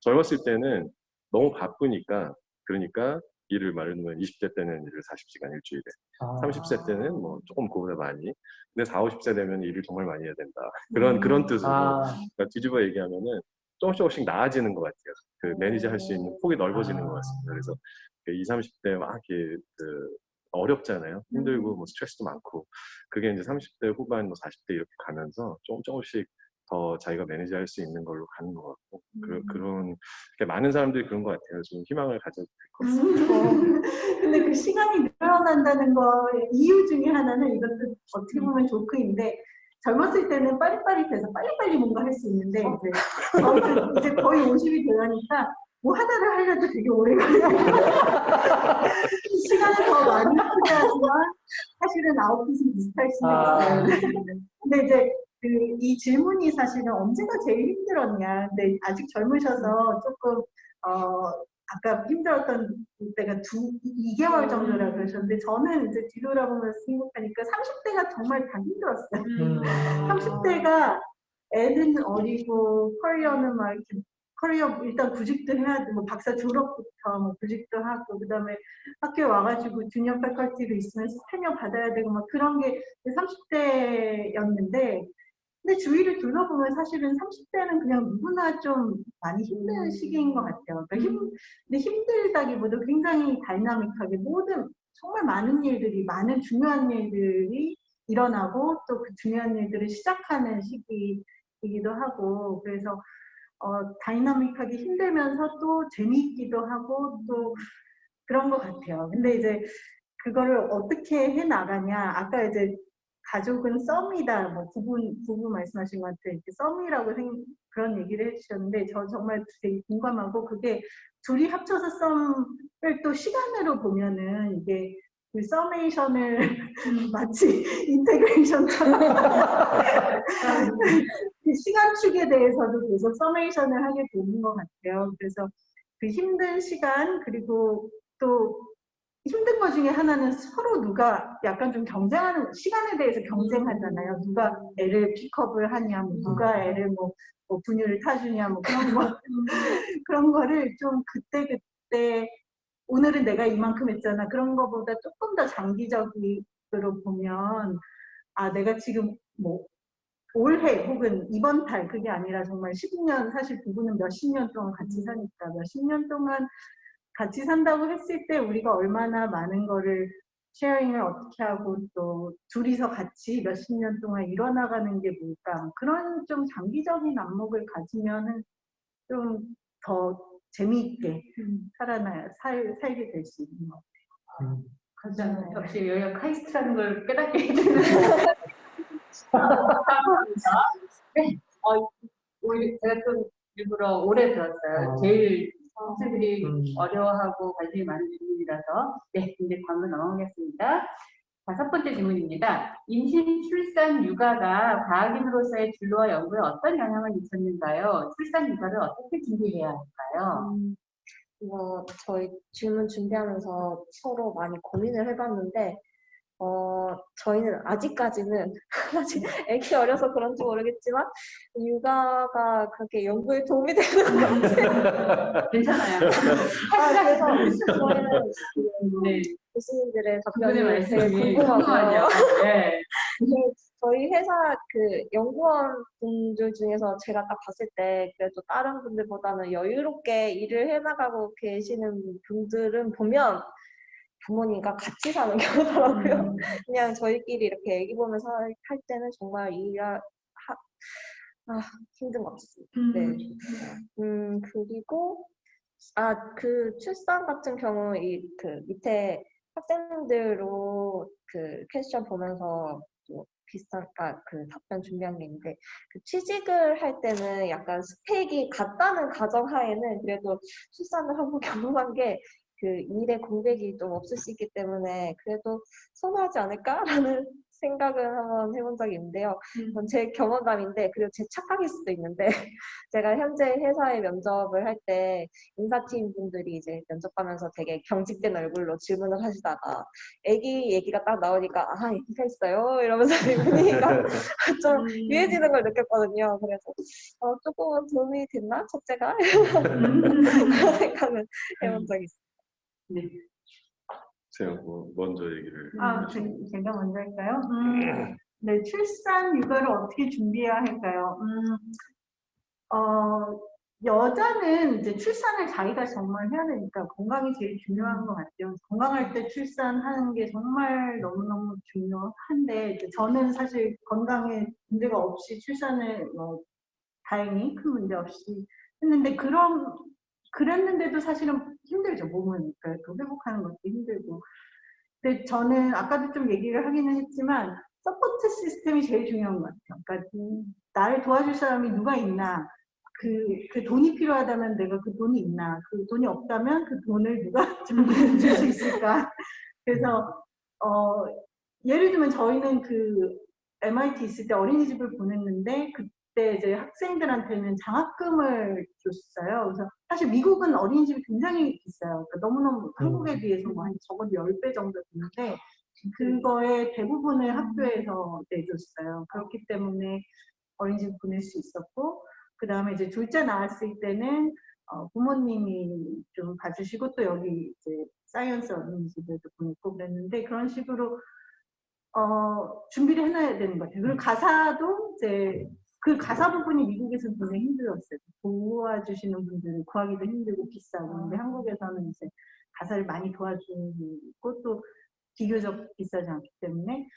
젊었을 때는 너무 바쁘니까 그러니까 일을 말하면 20대 때는 일을 40시간 일주일에 아. 30세 때는 뭐 조금 그보다 많이 근데 40, 50세 되면 일을 정말 많이 해야 된다 그런 음. 그런 뜻으로 아. 그러니까 뒤집어 얘기하면은 조금씩 조금씩 나아지는 것 같아요. 그 manage 할수 있는 폭이 넓어지는 아. 것 같습니다. 그래서 그 20, 30대 막 이렇게 그 어렵잖아요. 힘들고 뭐 스트레스도 많고 그게 이제 30대 후반, 뭐 40대 이렇게 가면서 조금 조금씩 더 자기가 manage 할수 있는 걸로 가는 것 같고 그, 그런 이렇게 많은 사람들이 그런 것 같아요. 좀 희망을 가져도 될것 같습니다. 음. 근데 그 시간이 늘어난다는 거의 이유 중에 하나는 이것도 어떻게 보면 조크인데 젊었을 때는 빠릿빠릿해서 빨리빨리 뭔가 할 수 있는데 이제 저희는 이제 거의 50이 되니까 뭐 하나를 하려도 되게 오래 걸려요. 시간을 더 많이 소비하지만 사실은 아웃풋은 비슷할 수가 아. 있어요. 근데 이제 그 이 질문이 사실은 언제가 제일 힘들었냐. 근데 아직 젊으셔서 조금 어 아까 힘들었던 때가 두 2개월 정도라 그러셨는데 저는 이제 뒤돌아보면서 생각하니까 30대가 정말 다 힘들었어요. 음. 30대가 애는 어리고 커리어는 막 이렇게 커리어 일단 구직도 해야 되고 박사 졸업부터 뭐 구직도 하고 그다음에 학교에 와가지고 주니어 패컬티로 있으면 스테녀 받아야 되고 막 그런 게 30대였는데 근데 주위를 둘러보면 사실은 30대는 그냥 누구나 좀 많이 힘든 시기인 것 같아요. 그러니까 힘, 근데 힘들다기보다 굉장히 다이나믹하게 모든 정말 많은 일들이 많은 중요한 일들이 일어나고 또 그 중요한 일들을 시작하는 시기이기도 하고 그래서 어, 다이나믹하게 힘들면서 또 재미있기도 하고 또 그런 것 같아요. 근데 이제 그거를 어떻게 해 나가냐 아까 이제 가족은 sum이다 뭐 부분 부부 말씀하신 것 같아요. 이렇게 sum이라고 생, 그런 얘기를 해주셨는데 저 정말 되게 공감하고 그게 둘이 합쳐서 sum을 또 시간으로 보면은 이게 그 summation을 마치 integration처럼 그 시간축에 대해서도 계속 summation을 하게 되는 것 같아요. 그래서 그 힘든 시간 그리고 또 힘든 것 중에 하나는 서로 누가 약간 좀 경쟁하는 시간에 대해서 경쟁하잖아요. 누가 애를 픽업을 하냐, 뭐 누가 애를 뭐, 뭐 분유를 타주냐, 뭐 그런 거 그런 거를 좀 그때 그때 오늘은 내가 이만큼 했잖아. 그런 거보다 조금 더 장기적으로 보면 아 내가 지금 뭐 올해 혹은 이번 달 그게 아니라 정말 10년 사실 부부는 몇십 년 동안 같이 사니까 몇십 년 동안 같이 산다고 했을 때 우리가 얼마나 많은 거를 sharing을 어떻게 하고 또 둘이서 같이 몇십 년 동안 이뤄나가는 게 뭘까 그런 좀 장기적인 안목을 가지면은 좀 더 재미있게 살아나 살, 살게 될 수 있는 것 같아요. 음. 그렇죠. 역시 여기가 카이스트라는 걸 깨닫게 해주는. 네. 어, 제가 좀 일부러 오래 들었어요. 어. 제일 학생들이 음. 어려워하고 관심이 많은 질문이라서 네, 이제 다음으로 넘어가겠습니다. 다섯 번째 질문입니다. 임신, 출산, 육아가 과학인으로서의 진로와 연구에 어떤 영향을 미쳤는가요? 출산, 육아를 어떻게 준비해야 할까요? 음, 이거 저희 질문 준비하면서 서로 많이 고민을 해봤는데, 어, 저희는 아직까지는, 아직 애기 어려서 그런지 모르겠지만, 육아가 그렇게 연구에 도움이 되는 것 같아요. 괜찮아요. 아, 그래서 저희는 네, 교수님들의 답변이 되게 궁금하고요. 궁금하죠. 네. 저희 회사 그 연구원 분들 중에서 제가 딱 봤을 때 그래도 다른 분들보다는 여유롭게 일을 해나가고 계시는 분들은 보면 부모님과 같이 사는 경우더라고요. 그냥 저희끼리 이렇게 애기 보면서 할- 할 때는 정말 일하 하, 아, 힘든 것 같습니다. 네. 음, 그리고, 아, 그 출산 같은 경우, 이, 그 밑에 학생들로 그 퀘스천 보면서 또 비슷한, 아, 그 답변 준비한 게 있는데, 그 취직을 할 때는 약간 스펙이 같다는 가정하에는 그래도 출산을 하고 경험한 게 그 일의 공백이 좀 없을 수 있기 때문에 그래도 선호하지 않을까라는 생각을 한번 해본 적이 있는데요. 이건 제 경험담인데 그리고 제 착각일 수도 있는데 제가 현재 회사에 면접을 할 때 인사팀 분들이 이제 면접하면서 되게 경직된 얼굴로 질문을 하시다가 아기 얘기가 딱 나오니까 아 얘기가 있어요 이러면서 분위기가 좀 유해지는 걸 느꼈거든요. 그래서 어, 조금은 도움이 됐나 첫째가 그런 생각은 해본 적이 있어요. 네. 제가 뭐 먼저 얘기를 아, 제, 제가 먼저 할까요? 음, 네, 출산 육아를 어떻게 준비해야 할까요? 음, 어, 여자는 이제 출산을 자기가 정말 해야 되니까 건강이 제일 중요한 것 같아요. 건강할 때 출산하는 게 정말 너무너무 중요한데, 이제 저는 사실 건강에 문제가 없이 출산을 뭐, 다행히 큰 문제 없이 했는데, 그런, 그랬는데도 사실은 힘들죠, 몸은. 그러니까 그 회복하는 것도 힘들고. 근데 저는 아까도 좀 얘기를 하기는 했지만 support 시스템이 제일 중요한 것 같아요. 그러니까 나를 도와줄 사람이 누가 있나, 그, 그 돈이 필요하다면 내가 그 돈이 있나, 그 돈이 없다면 그 돈을 누가 줄수 있을까. 그래서 어, 예를 들면 저희는 그 MIT 있을 때 어린이집을 보냈는데 그 그때 이제 학생들한테는 장학금을 줬어요. 그래서 사실 미국은 어린이집이 굉장히 비싸요. 그러니까 너무너무 한국에 비해서 뭐 한 적어도 10배 정도 드는데 그거의 대부분을 학교에서 내줬어요. 그렇기 때문에 어린이집 보낼 수 있었고 그 다음에 이제 둘째 낳았을 때는 어, 부모님이 좀 봐주시고 또 여기 이제 사이언스 어린이집에도 보냈고 그랬는데 그런 식으로 어, 준비를 해놔야 되는 것 같아요. 그리고 가사도 이제 그 가사 부분이 미국에서는 굉장히 힘들었어요. 도와주시는 분들은 구하기도 힘들고 비싸고 근데 한국에서는 이제 가사를 많이 도와주고 또 비교적 비싸지 않기 때문에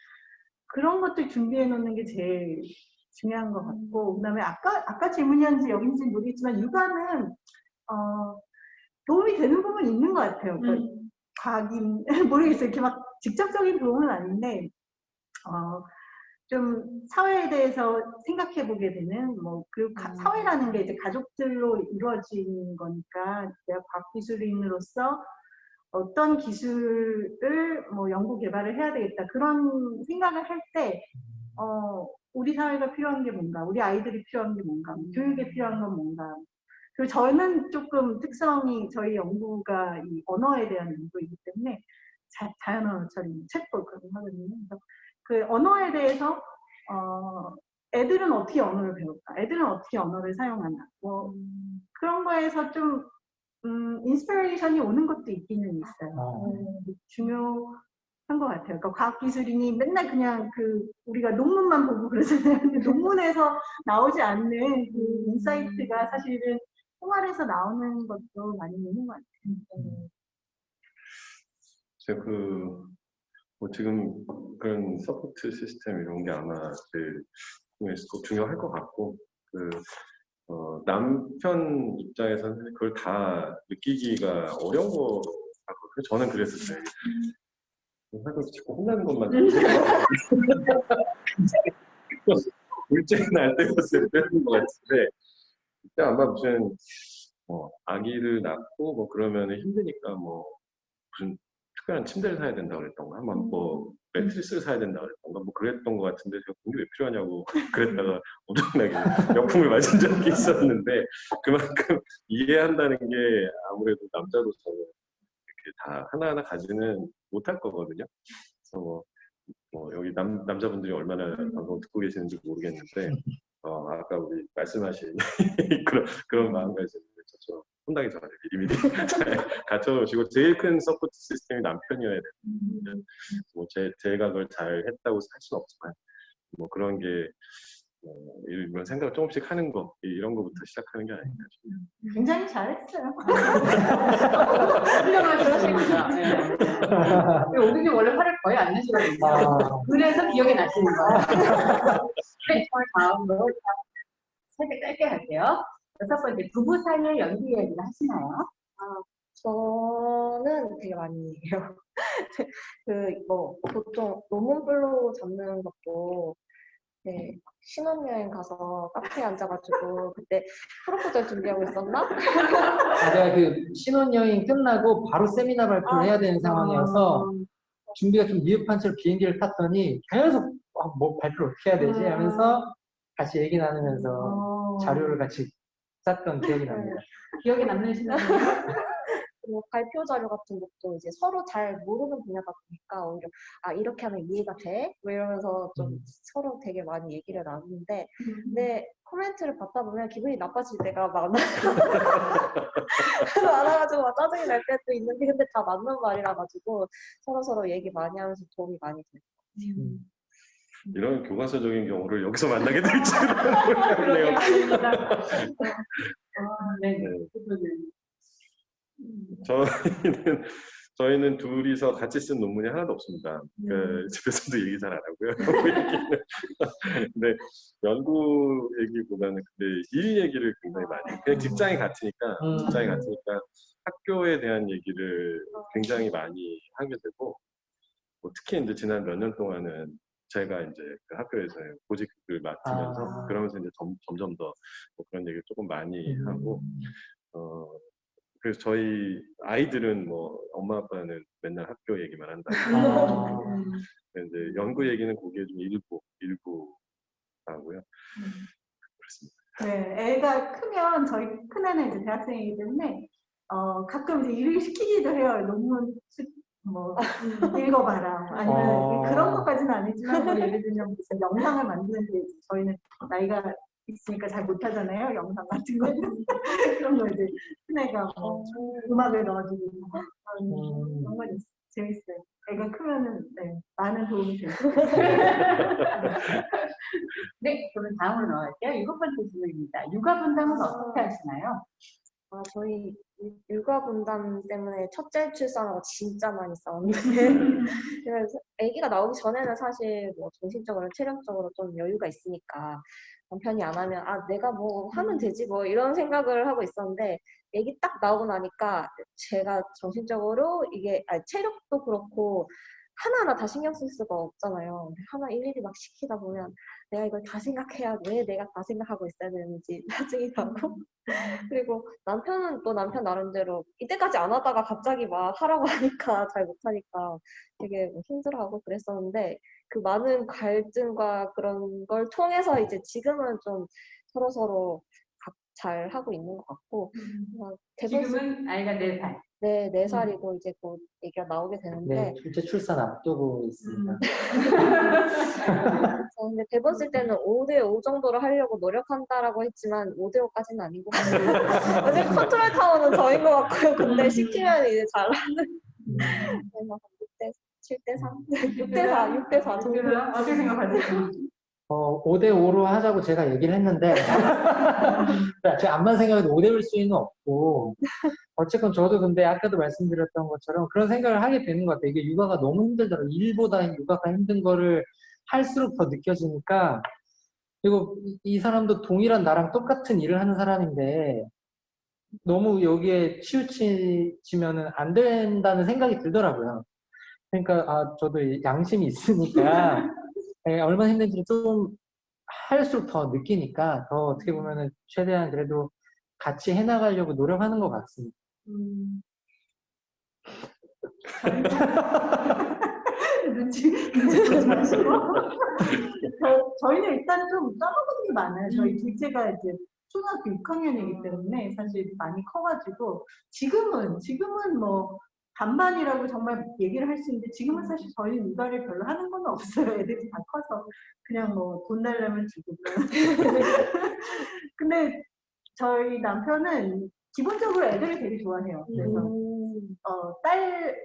그런 것들 준비해 놓는 게 제일 중요한 것 같고 그다음에 아까 아까 질문이었는지 여긴지 모르겠지만 육아는 어, 도움이 되는 부분이 있는 것 같아요. 그러니까 과학인 모르겠어요. 이렇게 막 직접적인 도움은 아닌데 어, 좀 사회에 대해서 생각해 보게 되는 뭐 그리고 가- 사회라는 게 이제 가족들로 이루어진 거니까 내가 과학기술인으로서 어떤 기술을 뭐 연구 개발을 해야 되겠다 그런 생각을 할때 어, 우리 사회가 필요한 게 뭔가 우리 아이들이 필요한 게 뭔가 교육에 필요한 건 뭔가. 그리고 저는 조금 특성이 저희 연구가 이 언어에 대한 연구이기 때문에 자, 자연 언어 처리, 챗봇 그런 거 하거든요. 그래서 그 언어에 대해서 어, 애들은 어떻게 언어를 배울까? 애들은 어떻게 언어를 사용하나? 뭐 그런 거에서 좀 음, inspiration이 오는 것도 있기는 있어요. 어. 음, 중요한 것 같아요. 그러니까 과학기술인이 맨날 그냥 그 우리가 논문만 보고 그러잖아요. 근데 논문에서 나오지 않는 그 insight가 사실은 생활에서 나오는 것도 많이 있는 것 같아요. 제가 그, 뭐 지금 그런 support 시스템 이런 게 아마 그, 꼭 중요할 것 같고, 그, 어, 남편 입장에서는 그걸 다 느끼기가 어려운 거 같고, 저는 그랬었어요. 하도 자꾸 혼나는 것만. 둘째 날 때였을 때는 것 같은데, 그때 아마 무슨, 뭐, 아기를 낳고, 뭐, 그러면 힘드니까, 뭐, 무슨 특별한 침대를 사야 된다고 그랬던가, 한번 뭐, 매트리스를 사야 된다고 그랬던가, 뭐, 그랬던 것 같은데, 제가 그게 왜 필요하냐고 그랬다가 엄청나게 역풍을 맞은 적이 있었는데, 그만큼 이해한다는 게 아무래도 남자로서 이렇게 다 하나하나 가지는 못할 거거든요. 그래서 뭐, 뭐 여기 남, 남자분들이 얼마나 방송 듣고 계시는지 모르겠는데, 어, 아까 우리 말씀하신 그런, 그런 마음가짐을 저처럼 혼나기 전에 미리미리 잘 갖춰놓으시고, 제일 큰 support 시스템이 남편이어야 되는데, 뭐 제, 제가 그걸 잘 했다고 할 수는 없지만, 뭐 그런 게, 어, 이런 생각을 조금씩 하는 거, 이런 거부터 시작하는 게 아닌가 싶어요. 굉장히 잘했어요. 훌륭하시십니다. 네. 오기님 원래 화를 거의 안 내시거든요. 아, 그래서 기억이 나시는 거예요. 네, 저희 다음으로 살짝 짧게 할게요. 여섯 번째, 부부 사이의 연기 얘기를 하시나요? 저는 되게 많이 해요. 그, 뭐, 보통 논문 flow 잡는 것도, 네, 신혼여행 가서 카페에 앉아가지고, 그때 proposal 준비하고 있었나? 제가 그 신혼여행 끝나고 바로 세미나 발표를 해야 되는 상황이어서 준비가 좀 미흡한 채로 비행기를 탔더니 계속 아, 뭐 발표를 어떻게 해야 되지 하면서 같이 얘기 나누면서 어, 자료를 같이 짰던 기억이 납니다. 기억에 남는 그리고 발표 자료 같은 것도 이제 서로 잘 모르는 분야다 보니까 오히려 아 이렇게 하면 이해가 돼? 뭐 이러면서 좀 음. 서로 되게 많이 얘기를 나누는데 근데 코멘트를 받다 보면 기분이 나빠질 때가 많아 많아가지고 막 짜증이 날 때도 있는데 근데 다 맞는 말이라 가지고 서로 서로 얘기 많이 하면서 도움이 많이 돼요. 음. 이런 교과서적인 경우를 여기서 만나게 될지는 몰랐네요. 네, 네. 부부는. 저희는 저희는 둘이서 같이 쓴 논문이 하나도 없습니다. 그 집에서도 얘기 잘 안 하고요. 근데 연구 얘기보다는 근데 일 얘기를 굉장히 많이. 그냥 직장이 같으니까 음. 직장이 같으니까 학교에 대한 얘기를 굉장히 많이 하게 되고 뭐 특히 이제 지난 몇 년 동안은 제가 이제 그 학교에서 보직을 맡으면서 아. 그러면서 이제 점, 점점 더 뭐 그런 얘기를 조금 많이 하고 어, 그래서 저희 아이들은 뭐 엄마 아빠는 맨날 학교 얘기만 한다. 아, 근데 이제 연구 얘기는 거기에 좀 일부 일부 하고요. 애가 크면 저희 큰애는 이제 대학생이기 때문에 어 가끔 이제 일을 시키기도 해요. 논문 수- 뭐 읽어봐라. 아니면 어. 그런 것까지는 아니지만 뭐 예를 들면 무슨 영상을 만드는데 저희는 나이가 있으니까 잘 못하잖아요. 영상 같은 거 그런 거 이제 큰애가 뭐 음악을 넣어주고 그런 음. 그런 건 있- 재밌어요. 애가 크면은 네, 많은 도움이 돼요. 네, 그러면 다음으로 넘어갈게요. 일곱 번째 질문입니다. 육아 분담은 어떻게 하시나요? 아, 저희 육- 육아 분담 때문에 첫째 출산하고 진짜 많이 싸웠는데. 그래서 아기가 나오기 전에는 사실 뭐 정신적으로 체력적으로 좀 여유가 있으니까 남편이 안 하면 아 내가 뭐 하면 되지 뭐 이런 생각을 하고 있었는데 아기 딱 나오고 나니까 제가 정신적으로 이게 아니, 체력도 그렇고 하나하나 다 신경 쓸 수가 없잖아요. 하나 일일이 막 시키다 보면 내가 이걸 다 생각해야 왜 내가 다 생각하고 있어야 되는지 짜증이 나고 그리고 남편은 또 남편 나름대로 이때까지 안 하다가 갑자기 막 하라고 하니까 잘 못하니까 되게 뭐 힘들어하고 그랬었는데 그 많은 갈등과 그런 걸 통해서 이제 지금은 좀 서로 서로 잘 하고 있는 것 같고 어, 대부분 지금은 아이가 네살 네, 네 살이고 이제 곧 애기가 나오게 되는데 네, 둘째 출산 앞두고 있습니다. 음. 저 근데 대본 쓸 때는 5대5 정도로 하려고 노력한다라고 했지만 5대5까지는 아닌 것 같아요. 어제 컨트롤 타워는 저인 것 같고요. 근데 시키면 이제 잘하는 음. 그래서 6대 7대 3, 6대 4, 6대 4 정도. 어떻게 생각하세요? 어, 5대5로 하자고 제가 얘기를 했는데, 제가 암만 생각해도 5대5일 수는 없고, 어쨌건 저도 근데 아까도 말씀드렸던 것처럼 그런 생각을 하게 되는 것 같아요. 이게 육아가 너무 힘들더라고요. 일보다 육아가 힘든 거를 할수록 더 느껴지니까, 그리고 이, 이 사람도 동일한 나랑 똑같은 일을 하는 사람인데, 너무 여기에 치우치면은 안 된다는 생각이 들더라고요. 그러니까, 아, 저도 양심이 있으니까, 예, 얼마나 힘든지 좀 할수록 더 느끼니까 더 어떻게 보면은 최대한 그래도 같이 해나가려고 노력하는 것 같습니다. 음. 눈치, 눈치 보지 마시고. 저, 저희는 일단 좀 떠먹은 게 많아요. 저희 둘째가 이제 초등학교 6학년이기 때문에 사실 많이 커가지고 지금은, 지금은 뭐 반반이라고 정말 얘기를 할 수 있는데 지금은 사실 저희는 육아를 별로 하는 건 없어요. 애들이 다 커서 그냥 뭐돈 달라면 주고. 근데 저희 남편은 기본적으로 애들을 되게 좋아해요. 그래서 음. 어, 딸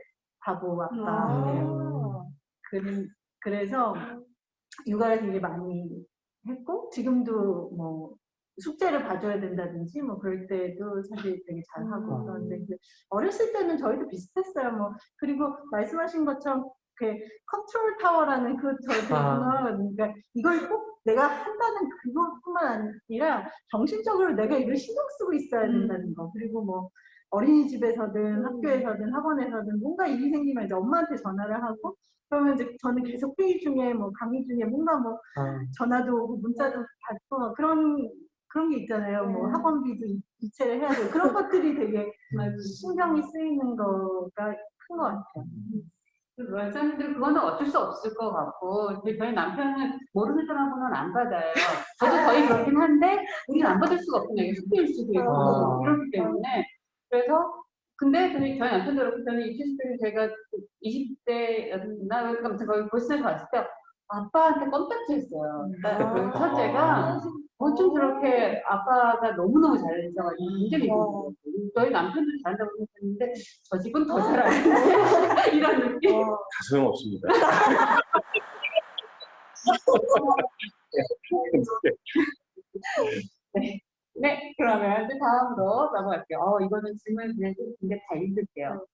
바보 아빠예요. 아. 그, 그래서 육아를 되게 많이 했고 지금도 뭐 숙제를 봐줘야 된다든지 뭐 그럴 때도 사실 되게 잘하고 음. 그런데 그 어렸을 때는 저희도 비슷했어요. 뭐 그리고 말씀하신 것처럼 그 컨트롤 타워라는 그 저희 아. 그러니까 이걸 꼭 내가 한다는 그것뿐만 아니라 정신적으로 내가 이걸 신경 쓰고 있어야 된다는 거 그리고 뭐 어린이집에서든 학교에서든 학원에서든 뭔가 일이 생기면 이제 엄마한테 전화를 하고 그러면 이제 저는 계속 회의 중에 뭐 강의 중에 뭔가 뭐 아, 전화도 오고 문자도 받고 막 그런 그런 게 있잖아요. 뭐 네. 학원비도 이- 이체를 해야 되고 그런 것들이 되게 맞아요. 신경이 쓰이는 거가 큰 것 같아요. 원장님들 그거는 어쩔 수 없을 것 같고 저희 남편은 모르는 사람은 안 받아요. 저도 거의 그렇긴 한데 우리는 안 받을 수가 없구나. 이게 숙제일 수도 있고 아. 이렇기 때문에 그래서 근데 저희, 저희 남편도 그렇고 저는 입시실 때 제가 20대였나 아무튼 거기 보시면서 봤을 때 아빠한테 껌딱지 했어요. 그러니까 그 아. 첫째가 어쩜 저렇게 아빠가 너무너무 잘해줘가지고 굉장히 와. 좋은 저희 남편도 잘한다고 생각했는데 저 집은 더 잘하네 이런 느낌? 와. 다 소용없습니다. 네. 그러면 또 다음으로 넘어갈게요. 어 이거는 질문 그냥 좀 근데 다 읽을게요.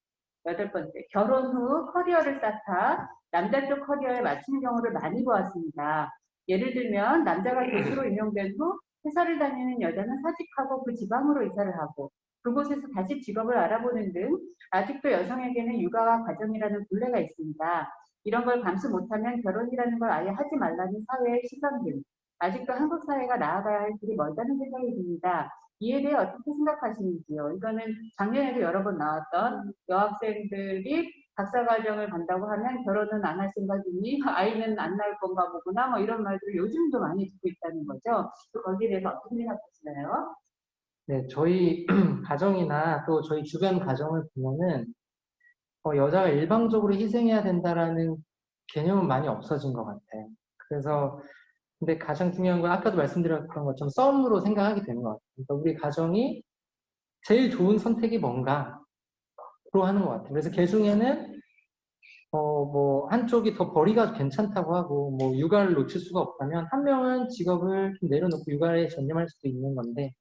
여덟 번째. 결혼 후 커리어를 쌓다 남자 쪽 커리어에 맞추는 경우를 많이 보았습니다 예를 들면 남자가 교수로 임용된 후 회사를 다니는 여자는 사직하고 그 지방으로 이사를 하고 그곳에서 다시 직업을 알아보는 등 아직도 여성에게는 육아와 가정이라는 굴레가 있습니다. 이런 걸 감수 못하면 결혼이라는 걸 아예 하지 말라는 사회의 시선 등 아직도 한국 사회가 나아가야 할 길이 멀다는 생각이 듭니다. 이에 대해 어떻게 생각하시는지요? 이거는 작년에도 여러 번 나왔던 여학생들이 박사과정을 간다고 하면 결혼은 안 할 생각이니 아이는 안 낳을 건가 보구나 뭐 이런 말들을 요즘도 많이 듣고 있다는 거죠. 또 거기에 대해서 어떻게 생각하시나요? 네, 저희 가정이나 또 저희 주변 가정을 보면은 어, 여자가 일방적으로 희생해야 된다라는 개념은 많이 없어진 것 같아요. 그래서 근데 가장 중요한 건 아까도 말씀드렸던 것처럼 썸으로 생각하게 되는 것 같아요. 그러니까 우리 가정이 제일 좋은 선택이 뭔가 로 하는 것 같아요. 그래서 개 중에는 어, 뭐 한쪽이 더 벌이가 괜찮다고 하고 뭐 육아를 놓칠 수가 없다면 한 명은 직업을 좀 내려놓고 육아에 전념할 수도 있는 건데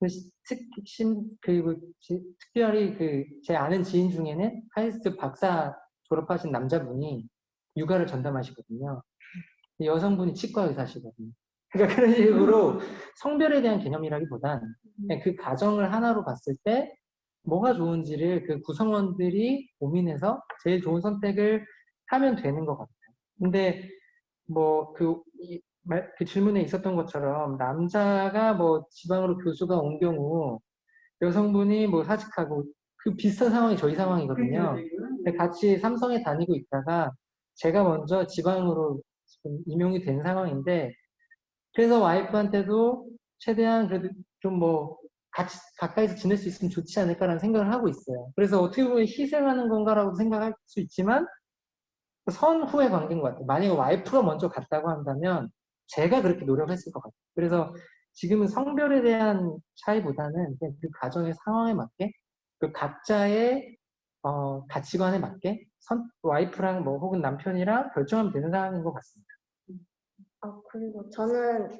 그 시- 특, 신, 그리고 지- 특별히 그 제 아는 지인 중에는 카이스트 박사 졸업하신 남자분이 육아를 전담하시거든요. 여성분이 치과 의사시거든요. 그러니까 그런 식으로 성별에 대한 개념이라기보단 그냥 그 가정을 하나로 봤을 때 뭐가 좋은지를 그 구성원들이 고민해서 제일 좋은 선택을 하면 되는 것 같아요. 근데 뭐그 그 질문에 있었던 것처럼 남자가 뭐 지방으로 교수가 온 경우 여성분이 뭐 사직하고 그 비슷한 상황이 저희 상황이거든요. 근데 같이 삼성에 다니고 있다가 제가 먼저 지방으로 임용이 된 상황인데 그래서 와이프한테도 최대한 그래도 좀 뭐 같이 가까이서 지낼 수 있으면 좋지 않을까라는 생각을 하고 있어요. 그래서 어떻게 보면 희생하는 건가라고 생각할 수 있지만 선후의 관계인 것 같아요. 만약에 와이프가 먼저 갔다고 한다면 제가 그렇게 노력했을 것 같아요. 그래서 지금은 성별에 대한 차이보다는 그 가정의 상황에 맞게 그 각자의 어, 가치관에 맞게 선, 와이프랑 뭐 혹은 남편이랑 결정하면 되는 상황인 것 같습니다. 아, 그리고 저는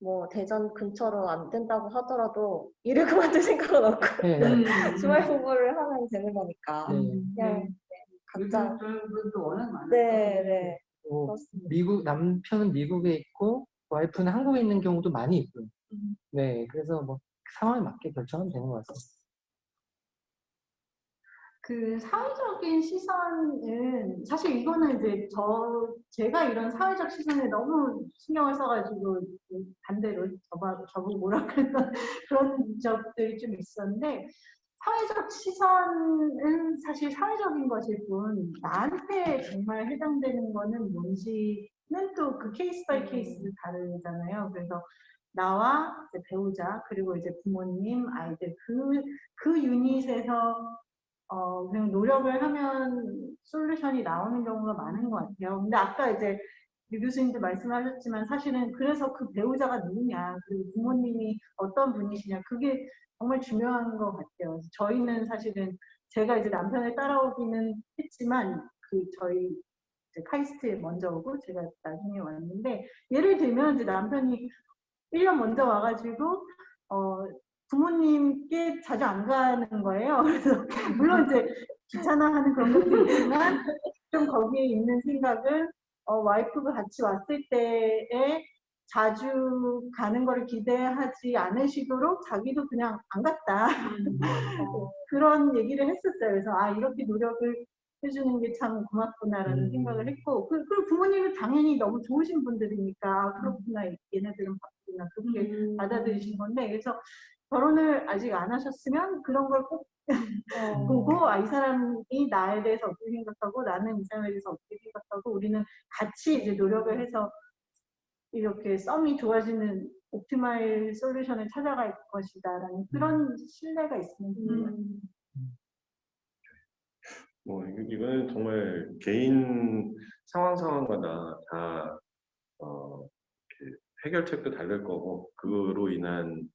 뭐 대전 근처로 안 된다고 하더라도 일을 그만둘 생각은 없고 네, 음. 주말 공부를 하면 되는 거니까 네. 그냥 각자 요즘도 워낙 많아서 네, 네. 뭐. 미국 남편은 미국에 있고 와이프는 한국에 있는 경우도 많이 있고요. 음. 네, 그래서 뭐 상황에 맞게 결정하면 되는 것 같습니다. 그 사회적인 시선은 사실 이거는 이제 저 제가 이런 사회적 시선에 너무 신경을 써가지고 그 반대로 저보고 저보고 뭐라 그랬던 그런 적들이 좀 있었는데 사회적 시선은 사실 사회적인 것일 뿐 나한테 정말 해당되는 거는 뭔지는 또 그 case by case 다르잖아요. 그래서 나와 배우자 그리고 이제 부모님 아이들 그 그 유닛에서 어, 그냥 노력을 하면 솔루션이 나오는 경우가 많은 것 같아요. 근데 아까 이제 유 교수님도 말씀하셨지만 사실은 그래서 그 배우자가 누구냐, 그리고 부모님이 어떤 분이시냐, 그게 정말 중요한 것 같아요. 저희는 사실은 제가 이제 남편을 따라오기는 했지만 그 저희 카이스트에 먼저 오고 제가 나중에 왔는데 예를 들면 이제 남편이 1년 먼저 와가지고 어, 부모님께 자주 안 가는 거예요. 그래서 물론 이제 귀찮아하는 그런 것도 있지만 좀 거기에 있는 생각은 어, 와이프가 같이 왔을 때에 자주 가는 거를 기대하지 않으시도록 자기도 그냥 안 갔다 어, 그런 얘기를 했었어요. 그래서 아 이렇게 노력을 해주는 게 참 고맙구나라는 음. 생각을 했고 그, 그리고 부모님은 당연히 너무 좋으신 분들이니까 아, 그렇구나 얘네들은 바쁘구나 그렇게 음. 받아들이신 건데 그래서 결혼을 아직 안 하셨으면 그런 걸꼭 어, 보고 아 이 사람이 나에 대해서 어떻게 생각하고 나는 이 사람에 대해서 어떻게 생각하고 우리는 같이 이제 노력을 해서 이렇게 썸이 좋아지는 옵티마일 솔루션을 찾아갈 것이다 라는 그런 신뢰가 있으면 좋겠네요. 음, 뭐 이- 이거는 정말 개인 상황 상황마다 다 어, 이렇게 해결책도 다를 거고 그로 인한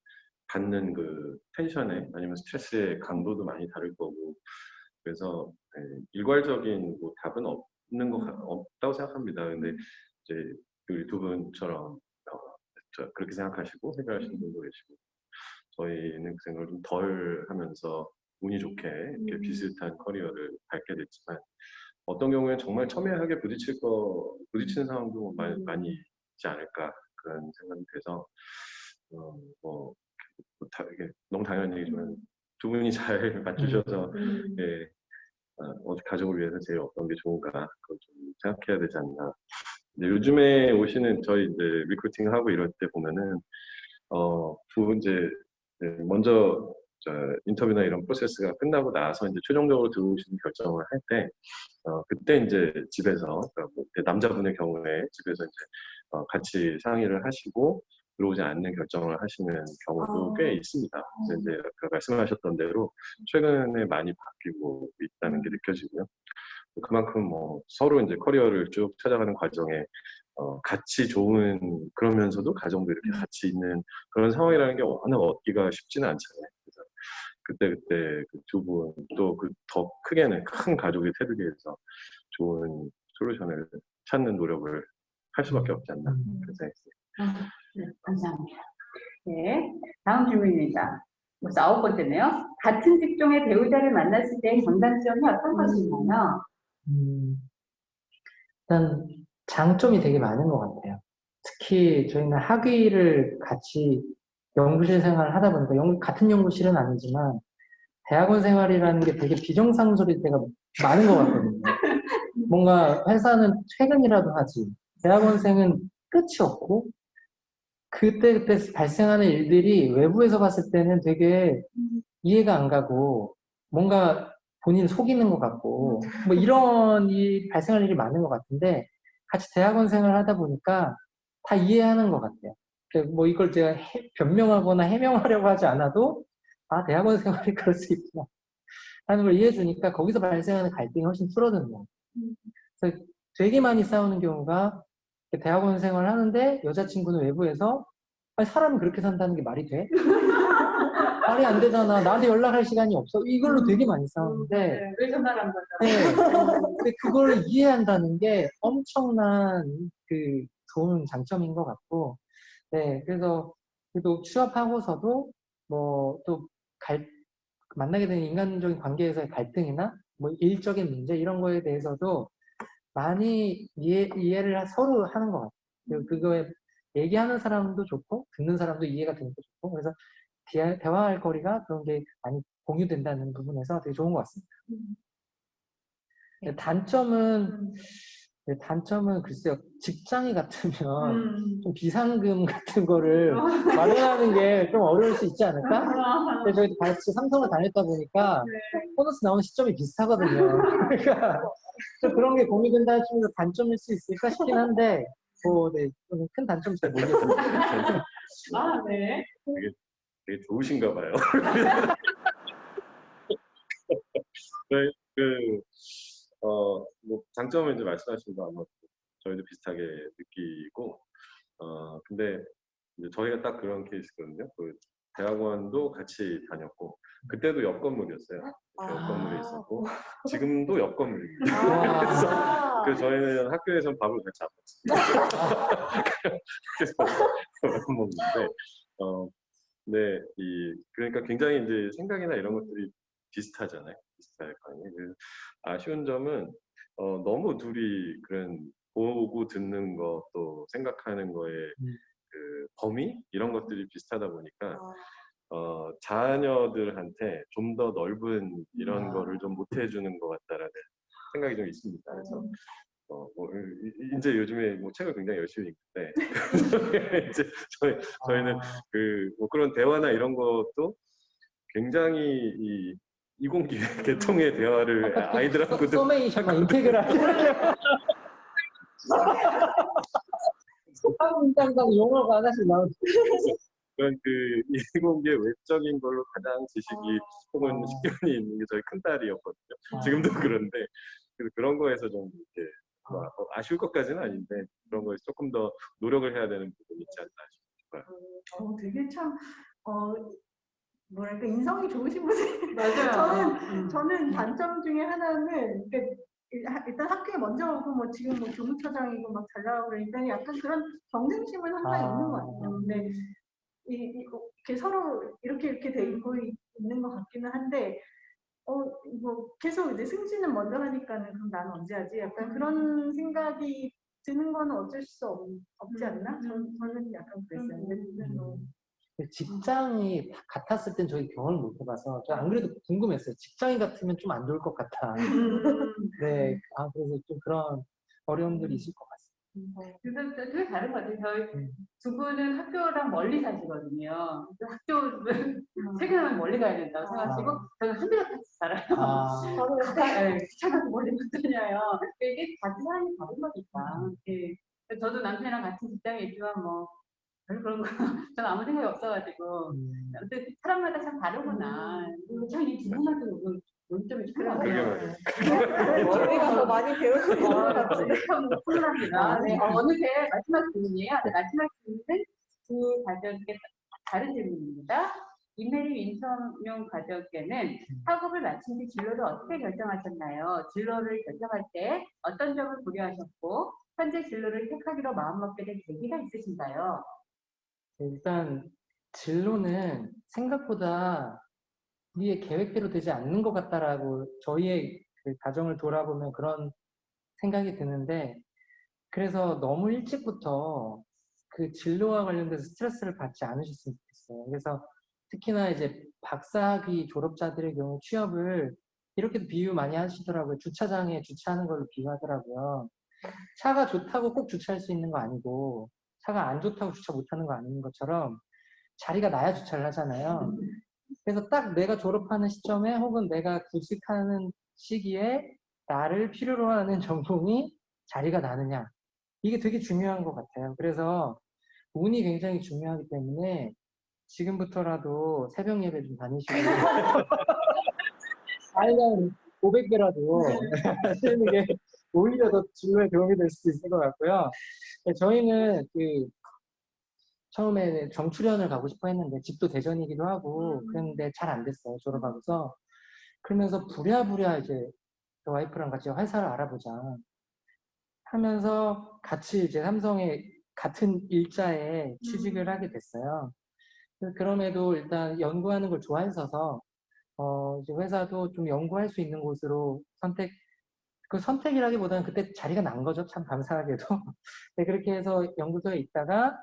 받는 그 텐션에 아니면 스트레스의 강도도 많이 다를 거고 그래서 예, 일괄적인 뭐 답은 없는 거 같- 없다고 생각합니다. 근데 이제 우리 두 분처럼 그렇게 생각하시고 해결하시는 분도 계시고 저희는 그 생각을 좀 덜 하면서 운이 좋게 이렇게 음. 비슷한 커리어를 밟게 됐지만 어떤 경우에는 정말 첨예하게 부딪힐 거 부딪히는 상황도 많이, 음. 많이 있지 않을까 그런 생각이 돼서 어, 뭐, 뭐 다, 이게 너무 당연한 얘기지만 두 분이 잘 맞추셔서 음. 예, 어, 가족을 위해서 제일 어떤 게 좋은가 그걸 좀 생각해야 되지 않나. 근데 요즘에 오시는 저희 이제 recruiting 하고 이럴 때 보면은 어, 두 이제 네, 먼저 저 인터뷰나 이런 프로세스가 끝나고 나서 이제 최종적으로 들어오시는 결정을 할 때, 어, 그때 이제 집에서, 그러니까 뭐 남자분의 경우에 집에서 이제 어, 같이 상의를 하시고 들어오지 않는 결정을 하시는 경우도 아. 꽤 있습니다. 그래서 이제 아까 말씀하셨던 대로 최근에 많이 바뀌고 있다는 게 느껴지고요. 그만큼 뭐 서로 이제 커리어를 쭉 찾아가는 과정에 어, 같이 좋은 그러면서도 가정도 이렇게 같이 있는 그런 상황이라는 게 워낙 얻기가 쉽지는 않잖아요. 그래서 그때 그때 그 두 분 또 그 더 크게는 큰 가족이 태르기 위해서 좋은 솔루션을 찾는 노력을 할 수밖에 없지 않나 그런 생각이 듭니다. 네, 감사합니다. 네, 다음 질문입니다. 벌써 아홉 번째네요. 같은 직종의 배우자를 만났을 때 장단점이 어떤 것인가요? 음, 일단 장점이 되게 많은 것 같아요. 특히 저희는 학위를 같이 연구실 생활을 하다 보니까 연- 같은 연구실은 아니지만 대학원 생활이라는 게 되게 비정상적일 때가 많은 것 같거든요. 뭔가 회사는 퇴근이라도 하지 대학원생은 끝이 없고 그때 그때 발생하는 일들이 외부에서 봤을 때는 되게 이해가 안 가고 뭔가 본인 속이는 것 같고 뭐 이런 일 발생할 일이 많은 것 같은데 같이 대학원 생활을 하다 보니까 다 이해하는 것 같아요. 그뭐 이걸 제가 해- 변명하거나 해명하려고 하지 않아도 아 대학원 생활이 그럴 수 있구나 하는 걸 이해해 주니까 거기서 발생하는 갈등이 훨씬 줄어드는 거예요. 그래서 되게 많이 싸우는 경우가 대학원 생활을 하는데 여자친구는 외부에서 아니 사람이 그렇게 산다는 게 말이 돼? 말이 안 되잖아. 나한테 연락할 시간이 없어. 이걸로 되게 많이 싸우는데 네, 왜 전화를 안 받아? 네. 근데 그걸 이해한다는 게 엄청난 그 좋은 장점인 것 같고, 네. 그래서 그래도 취업하고서도 뭐또 만나게 되는 인간적인 관계에서의 갈등이나 뭐 일적인 문제 이런 거에 대해서도 많이 이해, 이해를 하- 서로 하는 것 같아요. 그리고 그거에 얘기하는 사람도 좋고 듣는 사람도 이해가 되니까 좋고 그래서 대화, 대화할 거리가 그런 게 많이 공유된다는 부분에서 되게 좋은 것 같습니다. 네, 단점은 네, 단점은 글쎄요 직장이 같으면 음. 좀 비상금 같은 거를 마련하는 게 좀 어려울 수 있지 않을까? 근데 저희 같이 삼성을 다녔다 보니까 보너스 나오는 시점이 비슷하거든요. 그러니까 좀 그런 게 공유된다는 측면에서 단점일 수 있을까 싶긴 한데 뭐, 네, 저는 큰 단점 잘 모르겠어요. 아, 네. 되게 좋으신가 봐요. 그, 그, 어, 뭐, 장점은 이제 말씀하신 거 아마 저희도 비슷하게 느끼고, 어, 근데 이제 저희가 딱 그런 케이스거든요. 그 대학원도 같이 다녔고, 그때도 옆 건물이었어요. 옆 건물에 있었고, 지금도 옆 건물입니다. 그래서, 아, 그래서 저희는 학교에서는 밥을 같이 안 먹습니다. 그래서 밥 먹는데, 어, 네, 이, 그러니까 굉장히 이제 생각이나 이런 것들이 비슷하잖아요. 비슷할 거 아니에요. 그래서 아쉬운 점은, 어, 너무 둘이 그런 보고 듣는 것 또 생각하는 거에 음. 그 범위? 이런 것들이 비슷하다 보니까, 아, 어, 자녀들한테 좀 더 넓은 이런 아. 거를 좀 못 해주는 것 같다라는 생각이 좀 있습니다. 그래서 어, 뭐, 이제 요즘에 뭐 책을 굉장히 열심히 읽는데 이제 저희 저희는 아, 그뭐 그런 대화나 이런 것도 굉장히 이 이공계 계통의 대화를 아이들하고도 소메이션, 인테그랄. 한 문장당 용어가 하나씩 나오죠. 그런 그 이공계 외적인 걸로 가장 지식이 혹은 아. 식견이 있는 게 저희 큰 딸이었거든요. 아. 지금도 그런데 그런 거에서 좀 이렇게 뭐 어, 아쉬울 것까지는 아닌데 그런 거에서 조금 더 노력을 해야 되는 부분이 있지 않나 싶어요. 어, 되게 참, 어, 뭐랄까, 인성이 좋으신 분이 맞아요. 저는- 음. 저는 단점 중에 하나는 일단 학교에 먼저 오고 뭐 지금 뭐 교무처장이고 막 잘 나오고 그러니까 약간 그런 경쟁심은 항상 아. 있는 것 같아요. 근데 이, 이- 이렇게 서로 이렇게 이렇게 돼 있고 있- 있는 것 같기는 한데 어 뭐 계속 이제 승진은 먼저 하니까는 그럼 나는 언제 하지? 약간 그런 생각이 드는 거는 어쩔 수 없, 없지 않나? 전, 저는 약간 그랬어요. 근데 뭐 직장이 같았을 땐 저희 경험을 못 해봐서 저안 그래도 궁금했어요. 직장이 같으면 좀 안 좋을 것 같아. 음. 네, 아 그래서 좀 그런 어려움들이 있을 것 같습니다. 그래서 되게 다른 것 같아요. 저희 음. 두 분은 학교랑 멀리 사시거든요. 그래서 학교를 퇴근하면 멀리 가야 된다고 생각하시고 저는 한 대가 같이 살아요. 아, 저는 네, 귀찮아서 멀리 못 다녀요. 이게 같은 사람이 다른 거니까. 예. 저도 남편이랑 같은 직장에 있지만 뭐 별 그런 거 저는 아무 생각이 없어가지고 음, 근데 사람마다 참 다르구나. 참이 두 분한테 오늘 논점이. 맞아요. 저희가 더 많이 배우고 있는 것 같아요. 참 훌륭합니다. 네, 어, 어느새 마지막 질문이에요. 네, 마지막 질문은 두 가족의 다른 질문입니다. 이메리 윈섬용 가족에는 학업을 마친 뒤 진로를 어떻게 결정하셨나요? 진로를 결정할 때 어떤 점을 고려하셨고 현재 진로를 택하기로 마음먹게 된 계기가 있으신가요? 일단 진로는 생각보다 우리의 계획대로 되지 않는 것 같다라고 저희의 그 가정을 돌아보면 그런 생각이 드는데 그래서 너무 일찍부터 그 진로와 관련돼서 스트레스를 받지 않으셨으면 좋겠어요. 그래서 특히나 이제 박사학위 졸업자들의 경우 취업을 이렇게도 비유 많이 하시더라고요. 주차장에 주차하는 걸로 비유하더라고요. 차가 좋다고 꼭 주차할 수 있는 거 아니고 차가 안 좋다고 주차 못하는 거 아닌 것처럼 자리가 나야 주차를 하잖아요. 그래서 딱 내가 졸업하는 시점에 혹은 내가 구직하는 시기에 나를 필요로 하는 전공이 자리가 나느냐. 이게 되게 중요한 것 같아요. 그래서 운이 굉장히 중요하기 때문에 지금부터라도 새벽 예배 좀 다니시고 아이랑 500배라도 하시는 게 오히려 더 진로에 도움이 될 수도 있을 것 같고요. 네, 저희는 그 처음에는 정출연을 가고 싶어 했는데 집도 대전이기도 하고 그랬는데 잘 안 됐어요 졸업하고서 그러면서 부랴부랴 이제 그 와이프랑 같이 회사를 알아보자 하면서 같이 이제 삼성에 같은 일자에 취직을 하게 됐어요. 그럼에도 일단 연구하는 걸 좋아했어서 어 이제 회사도 좀 연구할 수 있는 곳으로 선택 그 선택이라기보다는 그때 자리가 난 거죠 참 감사하게도 네, 그렇게 해서 연구소에 있다가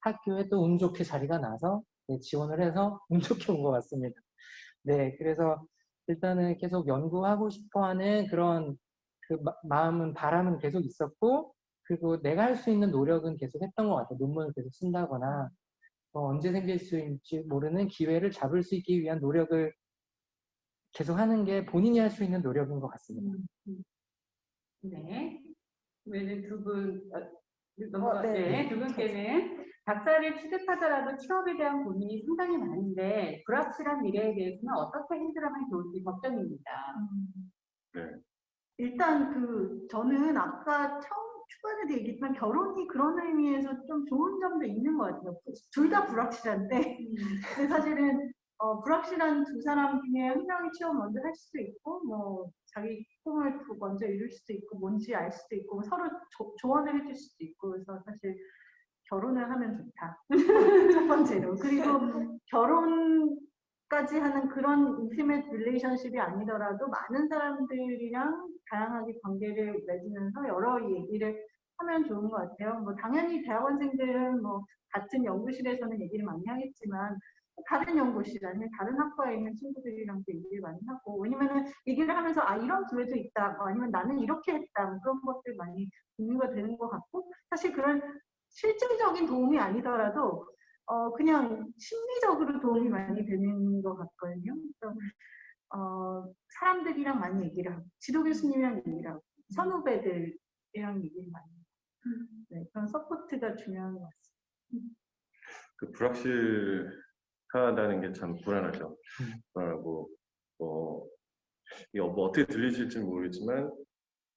학교에 또 운 좋게 자리가 나서 네, 지원을 해서 운 좋게 온 것 같습니다. 네, 그래서 일단은 계속 연구하고 싶어하는 그런 그 마- 마음은 바람은 계속 있었고 그리고 내가 할 수 있는 노력은 계속 했던 것 같아요. 논문을 계속 쓴다거나 어, 언제 생길 수 있을지 모르는 기회를 잡을 수 있기 위한 노력을 계속 하는 게 본인이 할 수 있는 노력인 것 같습니다. 네. 그러면 두 분, 어, 넘어가, 어, 네. 네. 두 분께는 박사를 취득하더라도 취업에 대한 고민이 상당히 많은데 불확실한 미래에 대해서는 어떻게 핸들하면 좋을지 걱정입니다. 네. 일단 그 저는 아까 처음 초반에도 얘기했지만 결혼이 그런 의미에서 좀 좋은 점도 있는 것 같아요. 둘 다 불확실한데 근데 사실은 어, 불확실한 두 사람 중에 한 명이 취업 먼저 할 수도 있고 뭐 자기 꿈을 또 먼저 이룰 수도 있고 뭔지 알 수도 있고 서로 조, 조언을 해줄 수도 있고 그래서 사실 결혼을 하면 좋다 첫 번째로 그리고 결혼까지 하는 그런 intimate relationship이 아니더라도 많은 사람들이랑 다양하게 관계를 맺으면서 여러 얘기를 하면 좋은 것 같아요. 뭐 당연히 대학원생들은 뭐 같은 연구실에서는 얘기를 많이 하겠지만 다른 연구실 아니면 다른 학과에 있는 친구들이랑도 얘기를 많이 하고 왜냐면은 얘기를 하면서 아 이런 기회도 있다 뭐 아니면 나는 이렇게 했다 뭐 그런 것들 많이 공유가 되는 것 같고 사실 그런 실질적인 도움이 아니더라도 어 그냥 심리적으로 도움이 많이 되는 것 같거든요. 어 사람들이랑 많이 얘기를 하고 지도 교수님이랑 얘기를 하고 선후배들이랑 얘기를 많이 하고 네, 그런 support가 중요한 것 같습니다. 그 불확실 하다는 게 참 불안하죠. 불안하고 뭐 이게 뭐 어떻게 들리실지 모르겠지만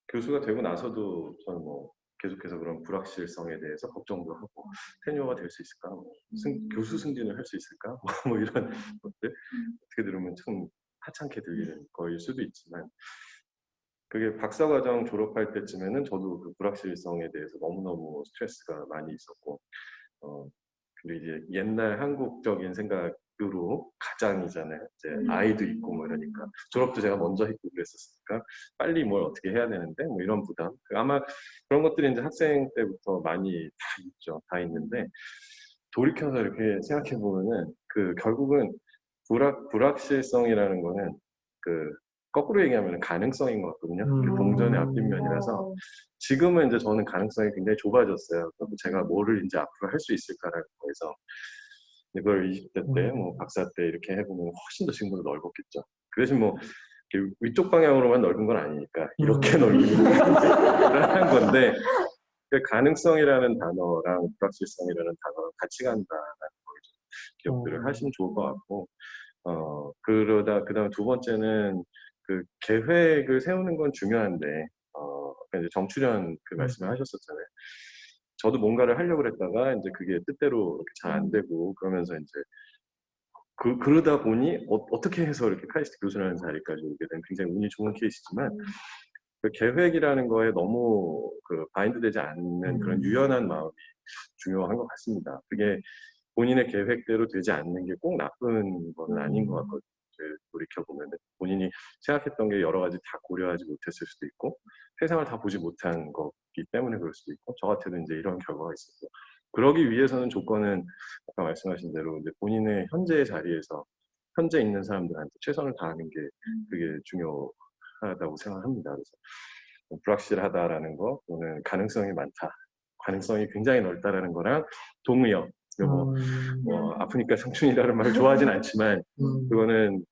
교수가 되고 나서도 저는 뭐 계속해서 그런 불확실성에 대해서 걱정도 하고 tenure가 될 수 있을까, 뭐 승- 교수 승진을 할 수 있을까, 뭐 이런 것들 어떻게 들으면 참 하찮게 들리는 거일 수도 있지만 그게 박사과정 졸업할 때쯤에는 저도 그 불확실성에 대해서 너무너무 스트레스가 많이 있었고 어, 그리고 이제 옛날 한국적인 생각으로 가장이잖아요. 이제 음. 아이도 있고 뭐 이러니까 졸업도 제가 먼저 했고 그랬었으니까 빨리 뭘 어떻게 해야 되는데 뭐 이런 부담. 아마 그런 것들이 이제 학생 때부터 많이 다 있죠. 다 있는데 돌이켜서 이렇게 생각해 보면은 그 결국은 불확 불확실성이라는 거는 그 거꾸로 얘기하면 가능성인 것 같거든요. 그 음. 동전의 앞뒷면이라서 어, 지금은 이제 저는 가능성이 굉장히 좁아졌어요. 제가 뭐를 이제 앞으로 할 수 있을까라는 거에서 이걸 20대 때, 음. 뭐 박사 때 이렇게 해보면 훨씬 더 지금보다 넓었겠죠. 그 대신 뭐 위쪽 방향으로만 넓은 건 아니니까 이렇게 음. 넓은 건데 그 가능성이라는 단어랑 불확실성이라는 단어랑 같이 간다라는 걸좀 기억들을 음. 하시면 좋을 것 같고 어 그러다 그다음 두 번째는 그 계획을 세우는 건 중요한데 어 아까 이제 정출현 그 음. 말씀을 하셨었잖아요. 저도 뭔가를 하려고 그랬다가 이제 그게 뜻대로 이렇게 잘안 되고 그러면서 이제 그, 그러다 보니 어, 떻게 해서 이렇게 카이스트 교수라는 자리까지 오게 된 굉장히 운이 좋은 케이스지만 음. 그 계획이라는 거에 너무 그 바인드되지 않는 그런 음. 유연한 마음이 중요한 것 같습니다. 그게 본인의 계획대로 되지 않는 게 꼭 나쁜 건 아닌 것 같거든요. 돌이켜보면 본인이 생각했던 게 여러 가지 다 고려하지 못했을 수도 있고 세상을 다 보지 못한 거기 때문에 그럴 수도 있고 저 같아도 이제 이런 결과가 있었고 그러기 위해서는 조건은 아까 말씀하신 대로 이제 본인의 현재의 자리에서 현재 있는 사람들한테 최선을 다하는 게 그게 중요하다고 생각합니다. 그래서 뭐 불확실하다라는 거 또는 가능성이 많다, 가능성이 굉장히 넓다라는 거랑 동의어 요거 음, 뭐 아프니까 청춘이라는 말을 좋아하진 않지만 음, 그거는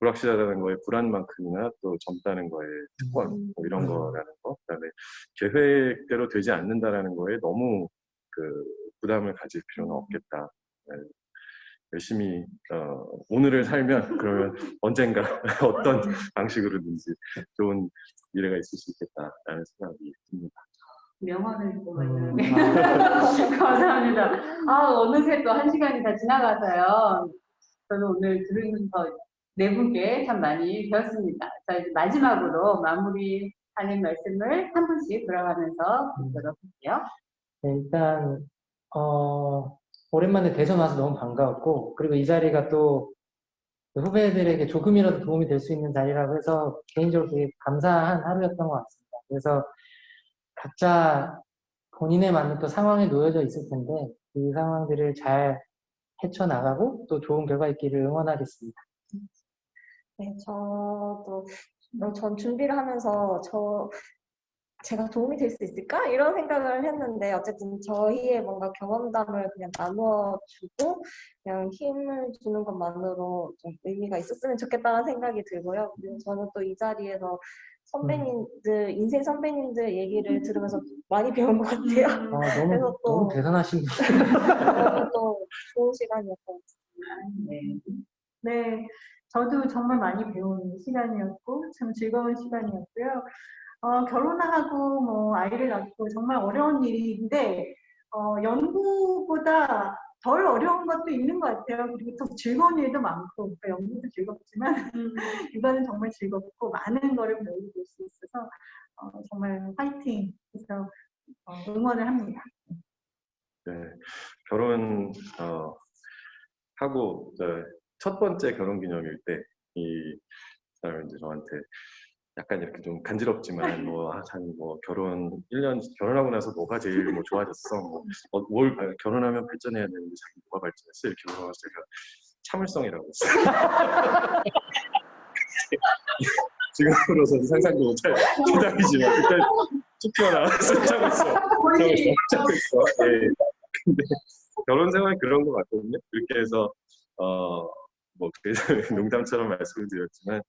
불확실하다는 거에 불안만큼이나 또 젊다는 거에 특권 음. 뭐 이런 음. 거라는 거 그다음에 계획대로 되지 않는다라는 거에 너무 그 부담을 가질 필요는 없겠다. 네. 열심히 어, 오늘을 살면 그러면 언젠가 어떤 방식으로든지 좋은 미래가 있을 수 있겠다라는 생각이 듭니다. 명언을 또 음, 감사합니다. 아 어느새 또 한 시간이 다 지나가서요. 저는 오늘 들으면서 네 분께 참 많이 배웠습니다. 자 이제 마지막으로 마무리하는 말씀을 한 분씩 돌아가면서 듣도록 할게요. 네, 일단 어, 오랜만에 대전 와서 너무 반가웠고 그리고 이 자리가 또 후배들에게 조금이라도 도움이 될 수 있는 자리라고 해서 개인적으로 되게 감사한 하루였던 것 같습니다. 그래서 각자 본인에 맞는 또 상황에 놓여져 있을 텐데 그 상황들을 잘 헤쳐나가고 또 좋은 결과 있기를 응원하겠습니다. 네, 저도 어, 전 준비를 하면서 저 제가 도움이 될 수 있을까 이런 생각을 했는데 어쨌든 저희의 뭔가 경험담을 그냥 나누어 주고 그냥 힘을 주는 것만으로 좀 의미가 있었으면 좋겠다는 생각이 들고요. 저는 또 이 자리에서 선배님들 인생 선배님들 얘기를 들으면서 많이 배운 것 같아요. 아, 너무 그래서 또- 너무 대단하신 분. 너무 또 좋은 시간이었던 것 같습니다. 네. 네, 저도 정말 많이 배운 시간이었고 참 즐거운 시간이었고요. 어, 결혼하고 뭐 아이를 낳고 정말 어려운 일인데 어, 연구보다 덜 어려운 것도 있는 것 같아요. 그리고 또 즐거운 일도 많고 그러니까 연구도 즐겁지만 이거는 정말 즐겁고 많은 거를 배우게 될수 있어서 어, 정말 화이팅 해서 어, 응원을 합니다. 네, 결혼 어, 하고 이제 첫 번째 결혼 기념일 때 이 사람이 이제 저한테 약간 이렇게 좀 간지럽지만 뭐, 아, 참뭐 결혼 1년 결혼하고 나서 뭐가 제일 뭐 좋아졌어 뭐 어, 뭘 아, 결혼하면 발전해야 되는데 자기 뭐가 발전했어 이렇게 물어봐서 제가 참을성이라고 했어요. 지금으로서는 상상도 못할 대답이지만 그때 툭 튀어나와서 참았어. 참았어. 예. 근데 결혼 생활 그런 것 같거든요. 그렇게 해서 어뭐 농담처럼 말씀을 드렸지만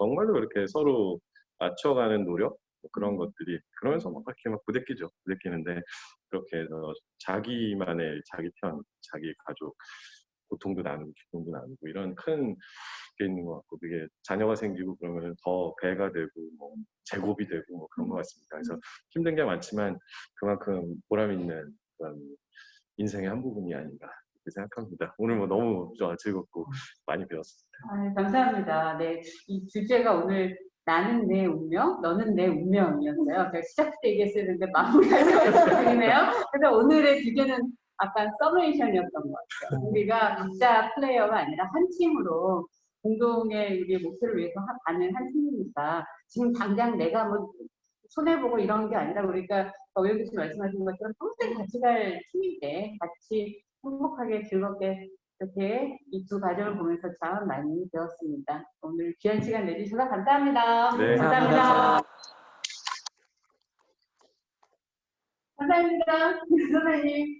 정말로 이렇게 서로 맞춰가는 노력 뭐 그런 것들이 그러면서 막 이렇게 막 부대끼죠. 부대끼는데 그렇게 해서 자기만의 자기 편, 자기 가족 고통도 나누고 기쁨도 나누고 이런 큰 게 있는 것 같고 그게 자녀가 생기고 그러면 더 배가 되고 뭐 제곱이 되고 뭐 그런 것 같습니다. 그래서 힘든 게 많지만 그만큼 보람 있는 그런 인생의 한 부분이 아닌가 생각합니다. 오늘 뭐 너무 저 즐겁고 많이 배웠습니다. 아, 감사합니다. 네, 이 주제가 오늘 나는 내 운명, 너는 내 운명이었어요. 제가 시작 때 얘기했었는데 마무리할 드리네요. 그래서 오늘의 주제는 약간 서브레이션이었던 것 같아요. 우리가 각자 플레이어가 아니라 한 팀으로 공동의 우리의 목표를 위해서 하- 가는 한 팀이니까 지금 당장 내가 뭐 손해보고 이런 게 아니라 우리가 오영 교수 말씀하신 것처럼 평생 같이 갈 팀인데 같이 행복하게 즐겁게 이렇게 이 두 과정을 보면서 참 많이 배웠습니다. 오늘 귀한 시간 내주셔서 감사합니다. 네, 감사합니다. 감사합니다. 선생님.